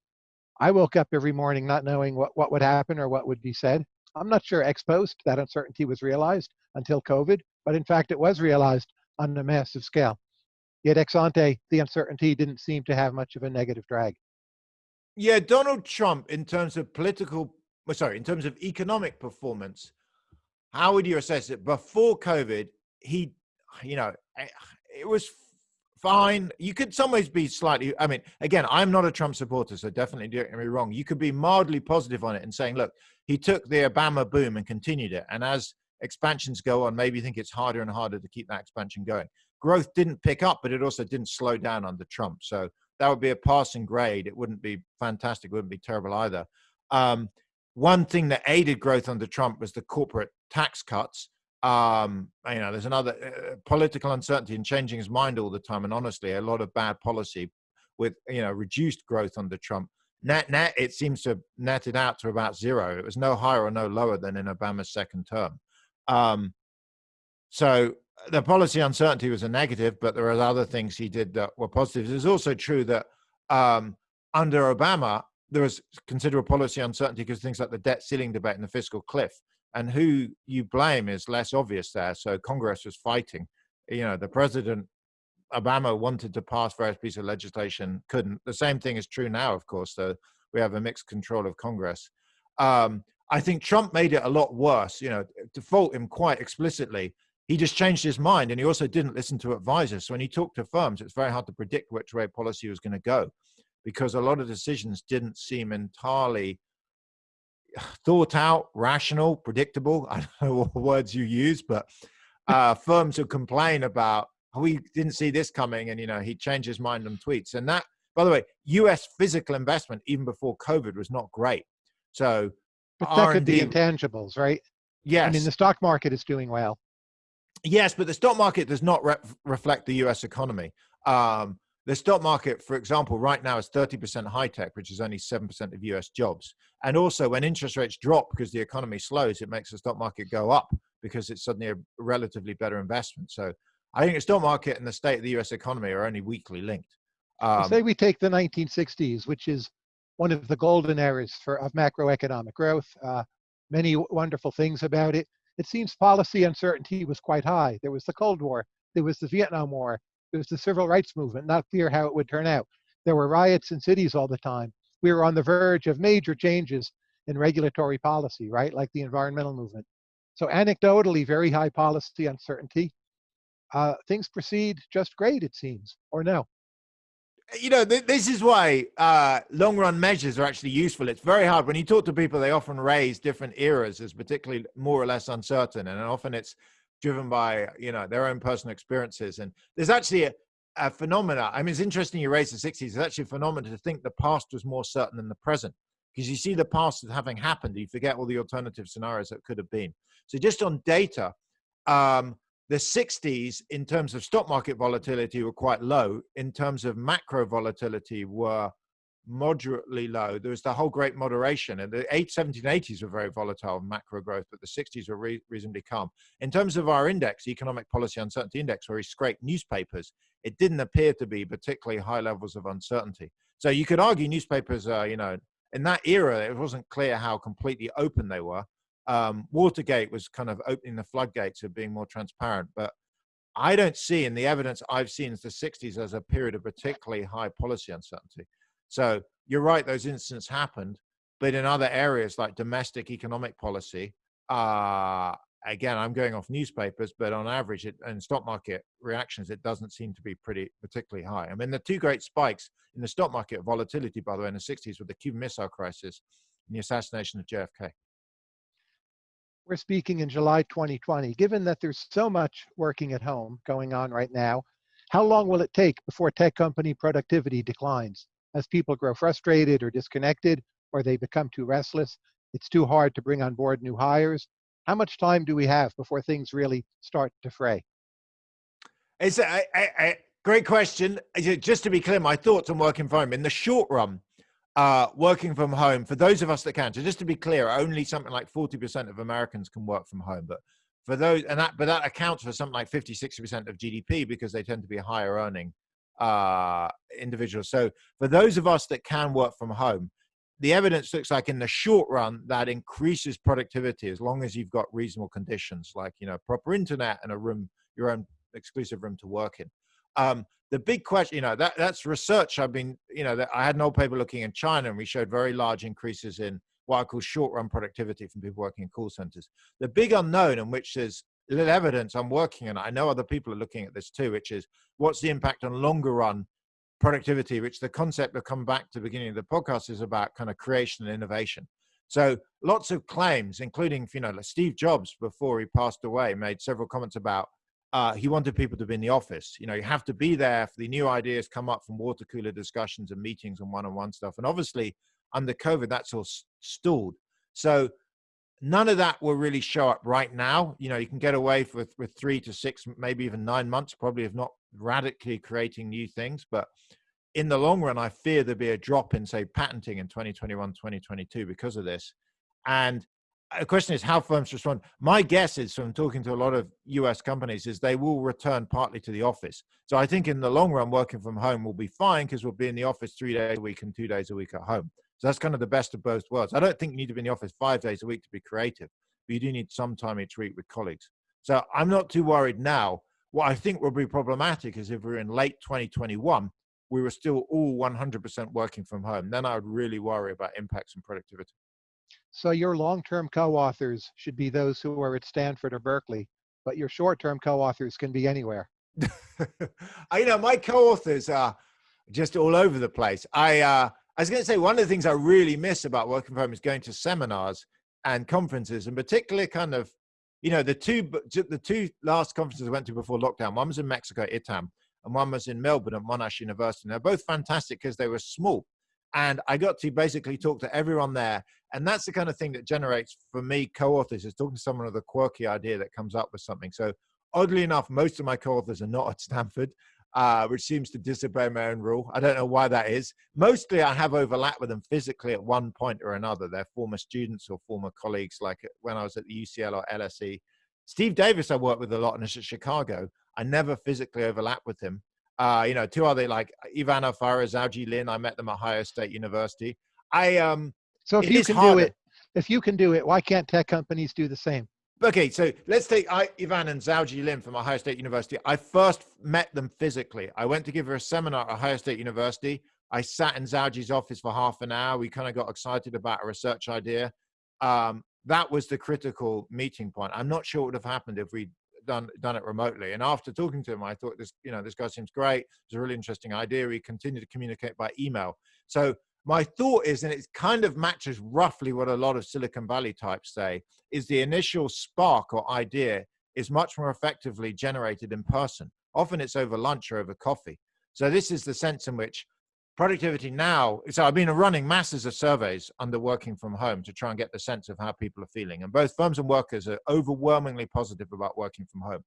I woke up every morning not knowing what, what would happen or what would be said. I'm not sure ex post that uncertainty was realized until COVID, but in fact, it was realized on a massive scale. Yet ex ante, the uncertainty didn't seem to have much of a negative drag. Yeah, Donald Trump, in terms of political, well, sorry, in terms of economic performance, how would you assess it? Before COVID, he, you know, it was fine. You could some ways be slightly, I mean, again, I'm not a Trump supporter, so definitely don't get me wrong. You could be mildly positive on it and saying, look, he took the Obama boom and continued it. And as expansions go on, maybe you think it's harder and harder to keep that expansion going. Growth didn't pick up, but it also didn't slow down under Trump. So that would be a passing grade. It wouldn't be fantastic. It wouldn't be terrible either. Um, one thing that aided growth under Trump was the corporate tax cuts. Um, you know, there's another uh, political uncertainty and changing his mind all the time. And honestly, a lot of bad policy with, you know, reduced growth under Trump. Net, net, it seems to have netted out to about zero. It was no higher or no lower than in Obama's second term. Um, so the policy uncertainty was a negative, but there are other things he did that were positives. It's also true that um, under Obama, there was considerable policy uncertainty because things like the debt ceiling debate and the fiscal cliff. And who you blame is less obvious there. So Congress was fighting. You know, the president, Obama wanted to pass various pieces of legislation, couldn't. The same thing is true now, of course, so we have a mixed control of Congress. Um, I think Trump made it a lot worse, you know, to fault him quite explicitly. He just changed his mind and he also didn't listen to advisors. So when he talked to firms, it's very hard to predict which way policy was going to go because a lot of decisions didn't seem entirely thought out, rational, predictable. I don't know what words you use, but uh, firms who complain about, oh, we didn't see this coming. And, you know, he changed his mind on tweets. And that, by the way, US physical investment, even before COVID, was not great. So but that could be intangibles, right? Yes. I mean, the stock market is doing well. Yes, but the stock market does not re reflect the US economy. Um, the stock market, for example, right now is 30% high tech, which is only 7% of US jobs. And also, when interest rates drop because the economy slows, it makes the stock market go up because it's suddenly a relatively better investment. So I think the stock market and the state of the US economy are only weakly linked. Um, say we take the 1960s, which is one of the golden eras for, of macroeconomic growth. Uh, many wonderful things about it. It seems policy uncertainty was quite high. There was the Cold War, there was the Vietnam War, there was the civil rights movement, not clear how it would turn out. There were riots in cities all the time. We were on the verge of major changes in regulatory policy, right, like the environmental movement. So anecdotally, very high policy uncertainty. Uh, things proceed just great, it seems, or no? you know, th this is why uh, long run measures are actually useful. It's very hard when you talk to people, they often raise different eras as particularly more or less uncertain. And often it's driven by, you know, their own personal experiences. And there's actually a, a phenomena. I mean, it's interesting you raise the 60s. It's actually a phenomenon to think the past was more certain than the present because you see the past as having happened. You forget all the alternative scenarios that could have been. So just on data, um, the 60s in terms of stock market volatility were quite low in terms of macro volatility were moderately low there was the whole great moderation and the 8 1780s were very volatile macro growth but the 60s were re reasonably calm in terms of our index economic policy uncertainty index where he scraped newspapers it didn't appear to be particularly high levels of uncertainty so you could argue newspapers are, you know in that era it wasn't clear how completely open they were um, Watergate was kind of opening the floodgates of being more transparent. But I don't see in the evidence I've seen the 60s as a period of particularly high policy uncertainty. So you're right, those incidents happened, but in other areas like domestic economic policy, uh, again, I'm going off newspapers, but on average, it, in stock market reactions, it doesn't seem to be pretty particularly high. I mean, the two great spikes in the stock market volatility, by the way, in the 60s were the Cuban Missile Crisis and the assassination of JFK we're speaking in July 2020. Given that there's so much working at home going on right now, how long will it take before tech company productivity declines? As people grow frustrated or disconnected, or they become too restless, it's too hard to bring on board new hires. How much time do we have before things really start to fray? It's a, great question. Just to be clear, my thoughts on working from home in the short run, uh, working from home for those of us that can. So just to be clear, only something like 40% of Americans can work from home, but for those, and that, but that accounts for something like 50, 60% of GDP because they tend to be higher earning uh, individuals. So for those of us that can work from home, the evidence looks like in the short run that increases productivity as long as you've got reasonable conditions like you know proper internet and a room your own exclusive room to work in um, the big question you know that that's research i've been you know that i had an old paper looking in china and we showed very large increases in what i call short run productivity from people working in call centers the big unknown in which there's little evidence i'm working on i know other people are looking at this too which is what's the impact on longer run productivity, which the concept of come back to the beginning of the podcast is about kind of creation and innovation. So lots of claims, including, you know, like Steve Jobs before he passed away made several comments about uh, he wanted people to be in the office. You know, you have to be there for the new ideas come up from water cooler discussions and meetings and one-on-one stuff. And obviously under COVID, that's all stalled. So none of that will really show up right now. You know, you can get away with, with three to six, maybe even nine months, probably of not radically creating new things. But in the long run, I fear there'll be a drop in, say, patenting in 2021, 2022 because of this. And the question is how firms respond. My guess is from talking to a lot of US companies is they will return partly to the office. So I think in the long run, working from home will be fine because we'll be in the office three days a week and two days a week at home. So that's kind of the best of both worlds. I don't think you need to be in the office five days a week to be creative, but you do need some time each week with colleagues. So I'm not too worried now what I think will be problematic is if we're in late 2021, we were still all 100% working from home. Then I would really worry about impacts on productivity. So your long-term co-authors should be those who are at Stanford or Berkeley, but your short-term co-authors can be anywhere. I, you know, my co-authors are just all over the place. I, uh, I was going to say one of the things I really miss about working from home is going to seminars and conferences, and particularly kind of you know, the two the two last conferences I went to before lockdown, one was in Mexico, ITAM, and one was in Melbourne at Monash University. And they're both fantastic because they were small. And I got to basically talk to everyone there. And that's the kind of thing that generates for me co-authors is talking to someone with a quirky idea that comes up with something. So oddly enough, most of my co-authors are not at Stanford uh, which seems to disobey my own rule. I don't know why that is. Mostly I have overlap with them physically at one point or another. They're former students or former colleagues, like when I was at the UCL or LSE. Steve Davis, I worked with a lot in Chicago. I never physically overlap with him. Uh, you know, two other like Ivan Alfaro, Xiaoji Lin, I met them at Ohio State University. I um so if you can harder. do it, if you can do it, why can't tech companies do the same? Okay, so let's take I, Ivan and Xiaoji Lin from Ohio State University. I first met them physically. I went to give her a seminar at Ohio State University. I sat in Xiaoji's office for half an hour. We kind of got excited about a research idea. Um, that was the critical meeting point. I'm not sure what would have happened if we'd done done it remotely. And after talking to him, I thought this, you know, this guy seems great. It's a really interesting idea. We continued to communicate by email. So my thought is, and it kind of matches roughly what a lot of Silicon Valley types say, is the initial spark or idea is much more effectively generated in person. Often it's over lunch or over coffee. So this is the sense in which productivity now, so I've been running masses of surveys under working from home to try and get the sense of how people are feeling. And both firms and workers are overwhelmingly positive about working from home.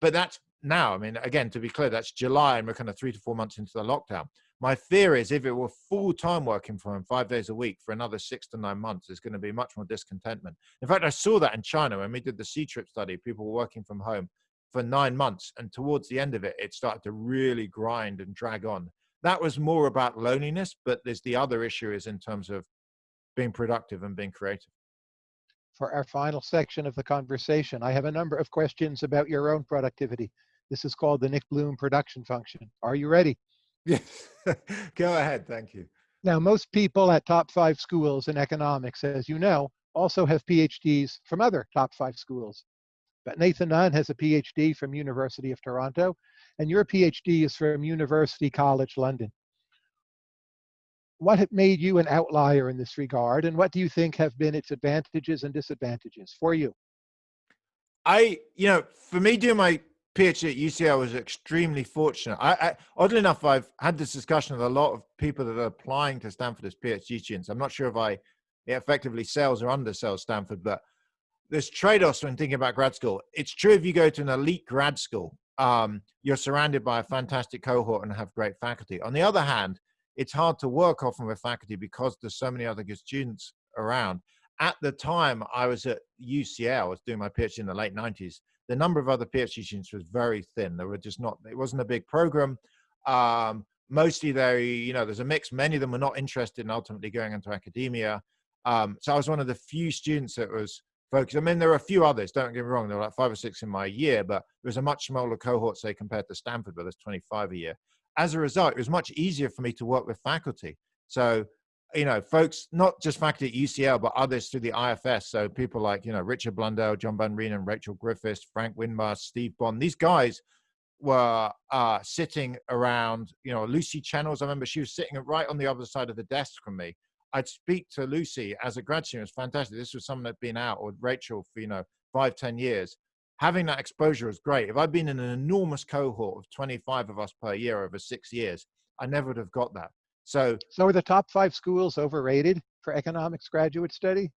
But that's now, I mean, again, to be clear, that's July and we're kind of three to four months into the lockdown. My fear is if it were full time working from home five days a week for another six to nine months, there's going to be much more discontentment. In fact, I saw that in China when we did the Ctrip study, people were working from home for nine months. And towards the end of it, it started to really grind and drag on. That was more about loneliness, but there's the other issue is in terms of being productive and being creative. For our final section of the conversation, I have a number of questions about your own productivity. This is called the Nick Bloom production function. Are you ready? Yes, go ahead. Thank you. Now, most people at top five schools in economics, as you know, also have PhDs from other top five schools. But Nathan Nunn has a PhD from University of Toronto, and your PhD is from University College London. What made you an outlier in this regard, and what do you think have been its advantages and disadvantages for you? I, you know, for me doing my PhD at UCL was extremely fortunate. I, I, oddly enough, I've had this discussion with a lot of people that are applying to Stanford as PhD students. I'm not sure if I effectively sells or undersells Stanford, but there's trade-offs when thinking about grad school. It's true if you go to an elite grad school, um, you're surrounded by a fantastic cohort and have great faculty. On the other hand, it's hard to work often with faculty because there's so many other good students around. At the time I was at UCL, I was doing my PhD in the late 90s, the number of other PhD students was very thin. There were just not, it wasn't a big program. Um, mostly they, you know, there's a mix. Many of them were not interested in ultimately going into academia. Um, so I was one of the few students that was focused. I mean, there were a few others, don't get me wrong, there were like five or six in my year, but it was a much smaller cohort, say, compared to Stanford, where there's 25 a year. As a result, it was much easier for me to work with faculty. So, you know, folks, not just faculty at UCL, but others through the IFS. So people like, you know, Richard Blundell, John Van Reenen, Rachel Griffiths, Frank Windmeijer, Steve Bond, these guys were uh, sitting around, you know, Lucy Chennells. I remember she was sitting right on the other side of the desk from me. I'd speak to Lucy as a grad student. It was fantastic. This was someone that'd been out, or Rachel for, you know, five, ten years. Having that exposure was great. If I'd been in an enormous cohort of 25 of us per year over six years, I never would have got that. So, so are the top five schools overrated for economics graduate study?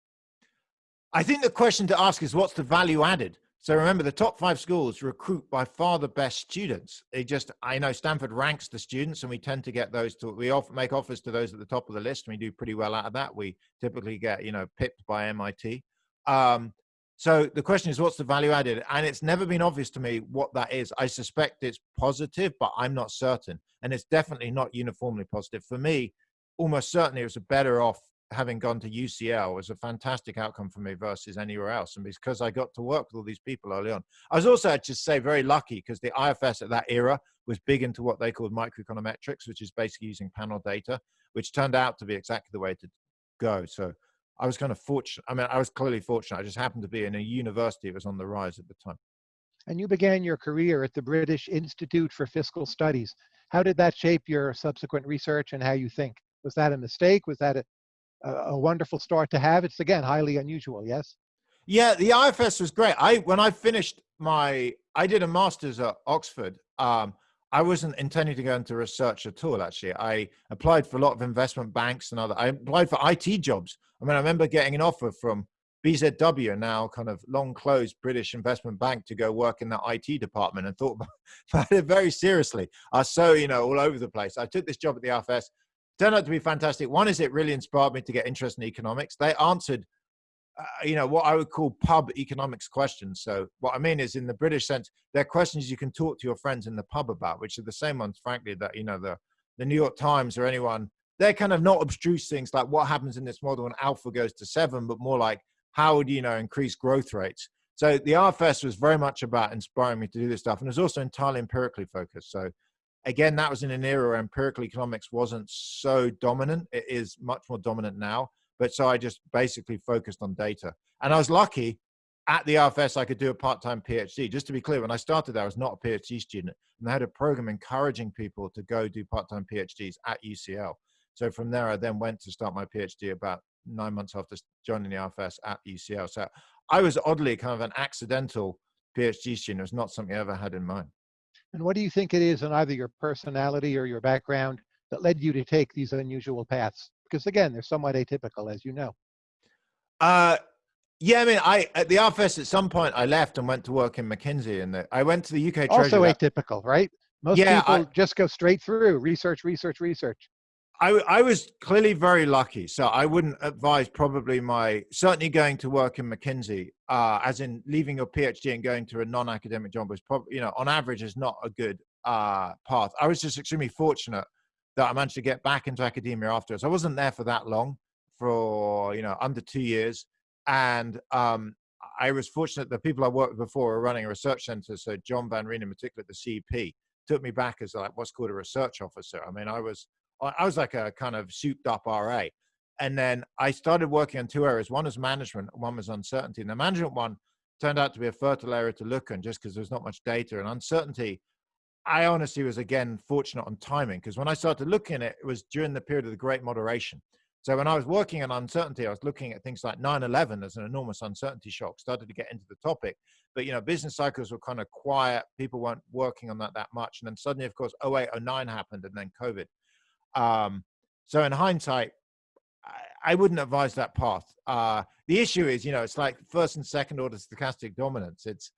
I think the question to ask is what's the value added? So remember, the top five schools recruit by far the best students. They just, I know Stanford ranks the students, and we tend to get those to, we often make offers to those at the top of the list, and we do pretty well out of that. We typically get, you know, pipped by MIT. Um, so the question is, what's the value added? And it's never been obvious to me what that is. I suspect it's positive, but I'm not certain. And it's definitely not uniformly positive. For me, almost certainly it was a better off having gone to UCL was a fantastic outcome for me versus anywhere else. And because I got to work with all these people early on, I was also, I'd just say, very lucky because the IFS at that era was big into what they called microeconometrics, which is basically using panel data, which turned out to be exactly the way to go. So I was kind of fortunate. I mean, I was clearly fortunate. I just happened to be in a university that was on the rise at the time. And you began your career at the British Institute for Fiscal Studies. How did that shape your subsequent research and how you think? Was that a mistake? Was that a a, wonderful start to have. It's again highly unusual. Yes. Yeah, the IFS was great. I when I finished my, I did a master's at Oxford. Um, I wasn't intending to go into research at all. Actually, I applied for a lot of investment banks and other. I applied for IT jobs. I mean, I remember getting an offer from BZW, now kind of long closed British investment bank, to go work in the IT department, and thought about it very seriously. I was so you know all over the place. I took this job at the IFS turned out to be fantastic. One is it really inspired me to get interested in economics. They answered, uh, you know, what I would call pub economics questions. So what I mean is, in the British sense, they're questions you can talk to your friends in the pub about, which are the same ones, frankly, that you know the the New York Times or anyone. They're kind of not abstruse things like what happens in this model when alpha goes to seven, but more like how would you know increase growth rates. So the IFS was very much about inspiring me to do this stuff, and it was also entirely empirically focused. So again, that was in an era where empirical economics wasn't so dominant. It is much more dominant now. But so I just basically focused on data. And I was lucky at the IFS, I could do a part-time PhD. Just to be clear, when I started I was not a PhD student. And I had a program encouraging people to go do part-time PhDs at UCL. So from there, I then went to start my PhD about nine months after joining the IFS at UCL. So I was oddly kind of an accidental PhD student. It was not something I ever had in mind. And what do you think it is in either your personality or your background that led you to take these unusual paths? Because again, they're somewhat atypical, as you know. Uh, yeah, I mean, I at the IFS at some point I left and went to work in McKinsey, and I went to the UK. Also atypical, right? Most yeah, people I, just go straight through research, research, research. I, I was clearly very lucky. So I wouldn't advise probably my certainly going to work in McKinsey, uh, as in leaving your PhD and going to a non-academic job was probably, you know, on average is not a good uh, path. I was just extremely fortunate that I managed to get back into academia afterwards. I wasn't there for that long, for you know under two years, and um, I was fortunate The people I worked with before were running a research center. So John Van Reenen, in particular, the CEP, took me back as like what's called a research officer. I mean, I was I was like a kind of souped up RA. And then I started working on two areas. One was management, one was uncertainty. And the management one turned out to be a fertile area to look in just because there's not much data. And uncertainty, I honestly was again fortunate on timing because when I started looking at it, it was during the period of the great moderation. So when I was working on uncertainty, I was looking at things like 9-11 as an enormous uncertainty shock, started to get into the topic. But, you know, business cycles were kind of quiet. People weren't working on that that much. And then suddenly, of course, 08, 09 happened and then COVID. Um, so in hindsight, I, I, wouldn't advise that path. Uh, the issue is, you know, it's like first and second order stochastic dominance. It's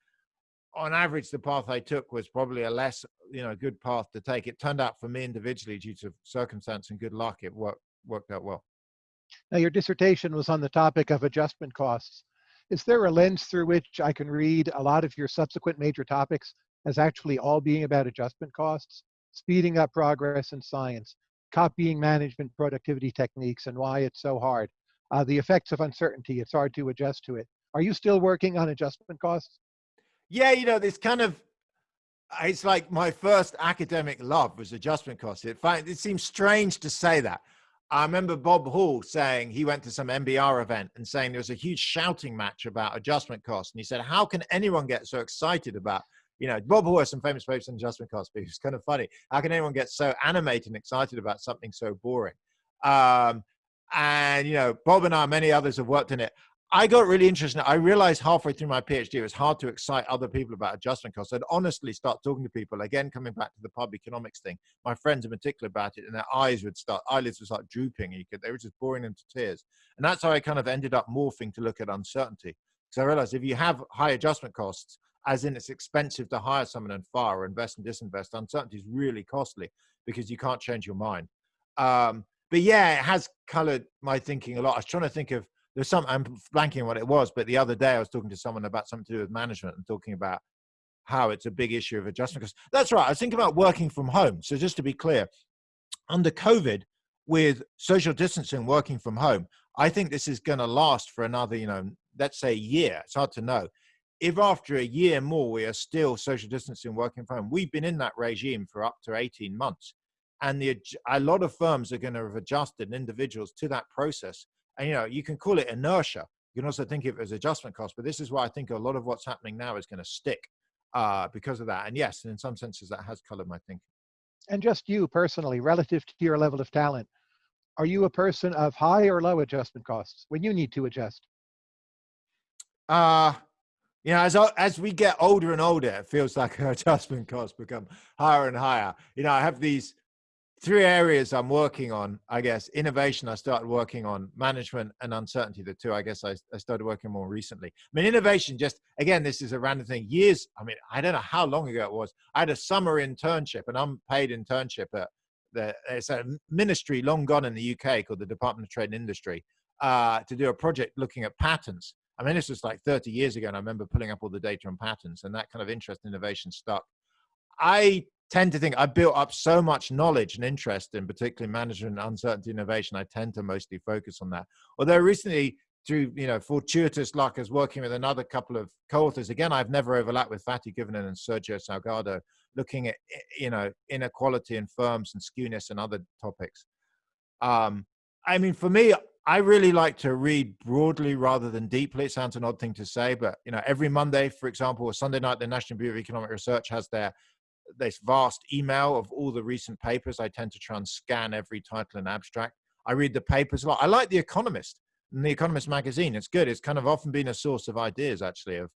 on average, the path I took was probably a less, you know, good path to take. It turned out for me individually, due to circumstance and good luck, it worked worked out well. Now, your dissertation was on the topic of adjustment costs. Is there a lens through which I can read a lot of your subsequent major topics as actually all being about adjustment costs? speeding up progress in science, copying management productivity techniques and why it's so hard, uh, the effects of uncertainty, it's hard to adjust to it. Are you still working on adjustment costs? Yeah, you know, this kind of, it's like my first academic love was adjustment costs. It, it seems strange to say that. I remember Bob Hall saying he went to some NBER event and saying there was a huge shouting match about adjustment costs. And he said, how can anyone get so excited about, you know, Bob Hall has some famous papers on adjustment costs, but it's kind of funny. How can anyone get so animated and excited about something so boring? Um, and, you know, Bob and I, many others have worked in it. I got really interested. I realized halfway through my PhD, it was hard to excite other people about adjustment costs. I'd honestly start talking to people, again, coming back to the pub economics thing, my friends in particular about it, and their eyes would start, eyelids would start drooping. You could, they were just boring them to tears. And that's how I kind of ended up morphing to look at uncertainty. Because I realized if you have high adjustment costs, as in it's expensive to hire someone and fire or invest and disinvest, uncertainty is really costly because you can't change your mind. Um, but yeah, it has colored my thinking a lot. I was trying to think of, there's some i'm blanking what it was but the other day i was talking to someone about something to do with management and talking about how it's a big issue of adjustment because that's right i was thinking about working from home. So just to be clear under covid with social distancing working from home i think this is going to last for another you know let's say a year it's hard to know. If after a year more we are still social distancing working from home we've been in that regime for up to 18 months and the a lot of firms are going to have adjusted individuals to that process and you know, you can call it inertia. You can also think of it as adjustment cost, but this is why I think a lot of what's happening now is going to stick uh, because of that. And yes, in some senses, that has colored my thinking. And just you personally, relative to your level of talent, are you a person of high or low adjustment costs when you need to adjust? Uh, you know, as as we get older and older, it feels like our adjustment costs become higher and higher. You know, I have these three areas I'm working on, I guess, innovation, I started working on management and uncertainty, the two, I guess I, I started working more recently. I mean, innovation just, again, this is a random thing years. I mean, I don't know how long ago it was. I had a summer internship, an unpaid internship at the, it's a ministry long gone in the UK called the Department of Trade and Industry uh, to do a project looking at patents. I mean, this was like 30 years ago, and I remember pulling up all the data on patents, and that kind of interest in innovation stuck. I tend to think I built up so much knowledge and interest in particularly management, uncertainty, innovation. I tend to mostly focus on that. Although recently, through you know fortuitous luck, as working with another couple of co-authors, again I've never overlapped with Fatih Guvenen and Sergio Salgado, looking at you know inequality in firms and skewness and other topics. Um, I mean, for me, I really like to read broadly rather than deeply. It sounds an odd thing to say, but you know, every Monday, for example, or Sunday night, the National Bureau of Economic Research has their this vast email of all the recent papers. I tend to try and scan every title and abstract. I read the papers a lot. I like The Economist and The Economist magazine. It's good. It's kind of often been a source of ideas, actually. Of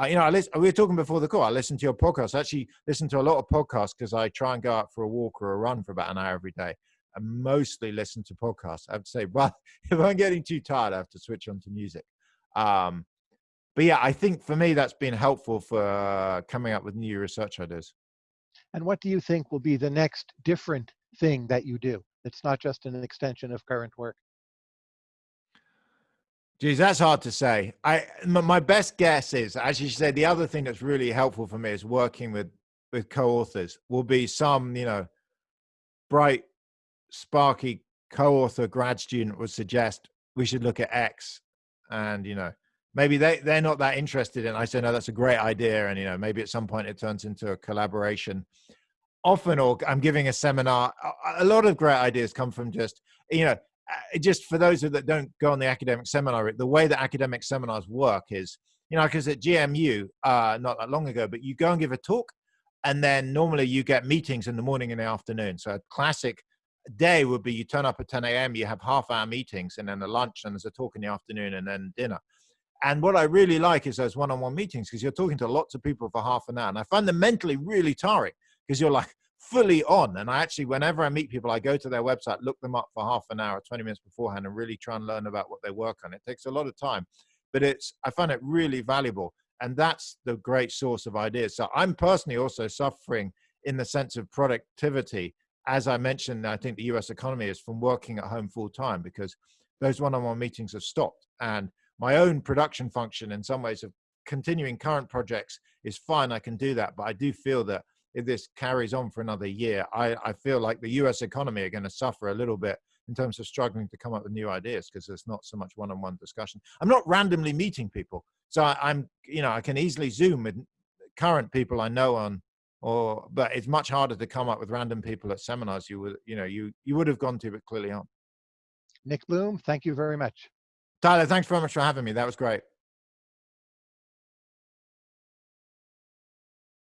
uh, you know, I listen, we were talking before the call. I listen to your podcast. I actually listen to a lot of podcasts because I try and go out for a walk or a run for about an hour every day. I mostly listen to podcasts. I to say, well, if I'm getting too tired, I have to switch on to music. Um, but yeah, I think for me that's been helpful for uh, coming up with new research ideas. And what do you think will be the next different thing that you do? It's not just an extension of current work. Geez, that's hard to say. I my best guess is, as you said, the other thing that's really helpful for me is working with with co-authors. Will be some, you know, bright, sparky co-author grad student would suggest we should look at X, and you know, maybe they they're not that interested in. I say no, that's a great idea, and you know maybe at some point it turns into a collaboration. Often, or I'm giving a seminar. A lot of great ideas come from just you know just for those that don't go on the academic seminar. The way that academic seminars work is you know because at GMU uh, not that long ago, but you go and give a talk, and then normally you get meetings in the morning and the afternoon. So a classic day would be you turn up at 10 a.m. You have half hour meetings and then a lunch and there's a talk in the afternoon and then dinner and what I really like is those one-on-one meetings because you're talking to lots of people for half an hour. And I find them mentally really tiring because you're like fully on. And I actually, whenever I meet people, I go to their website, look them up for half an hour, 20 minutes beforehand, and really try and learn about what they work on. It takes a lot of time, but it's, I find it really valuable. And that's the great source of ideas. So I'm personally also suffering in the sense of productivity. As I mentioned, I think the US economy is from working at home full time because those one-on-one -on -one meetings have stopped. And my own production function in some ways of continuing current projects is fine. I can do that, but I do feel that if this carries on for another year, I, I feel like the US economy are going to suffer a little bit in terms of struggling to come up with new ideas because there's not so much one-on-one discussion. I'm not randomly meeting people. So I, am you know, I can easily Zoom with current people I know on, or, but it's much harder to come up with random people at seminars you would, you know, you, you would have gone to, but clearly aren't. Nick Bloom, thank you very much. Tyler, thanks very much for having me. That was great.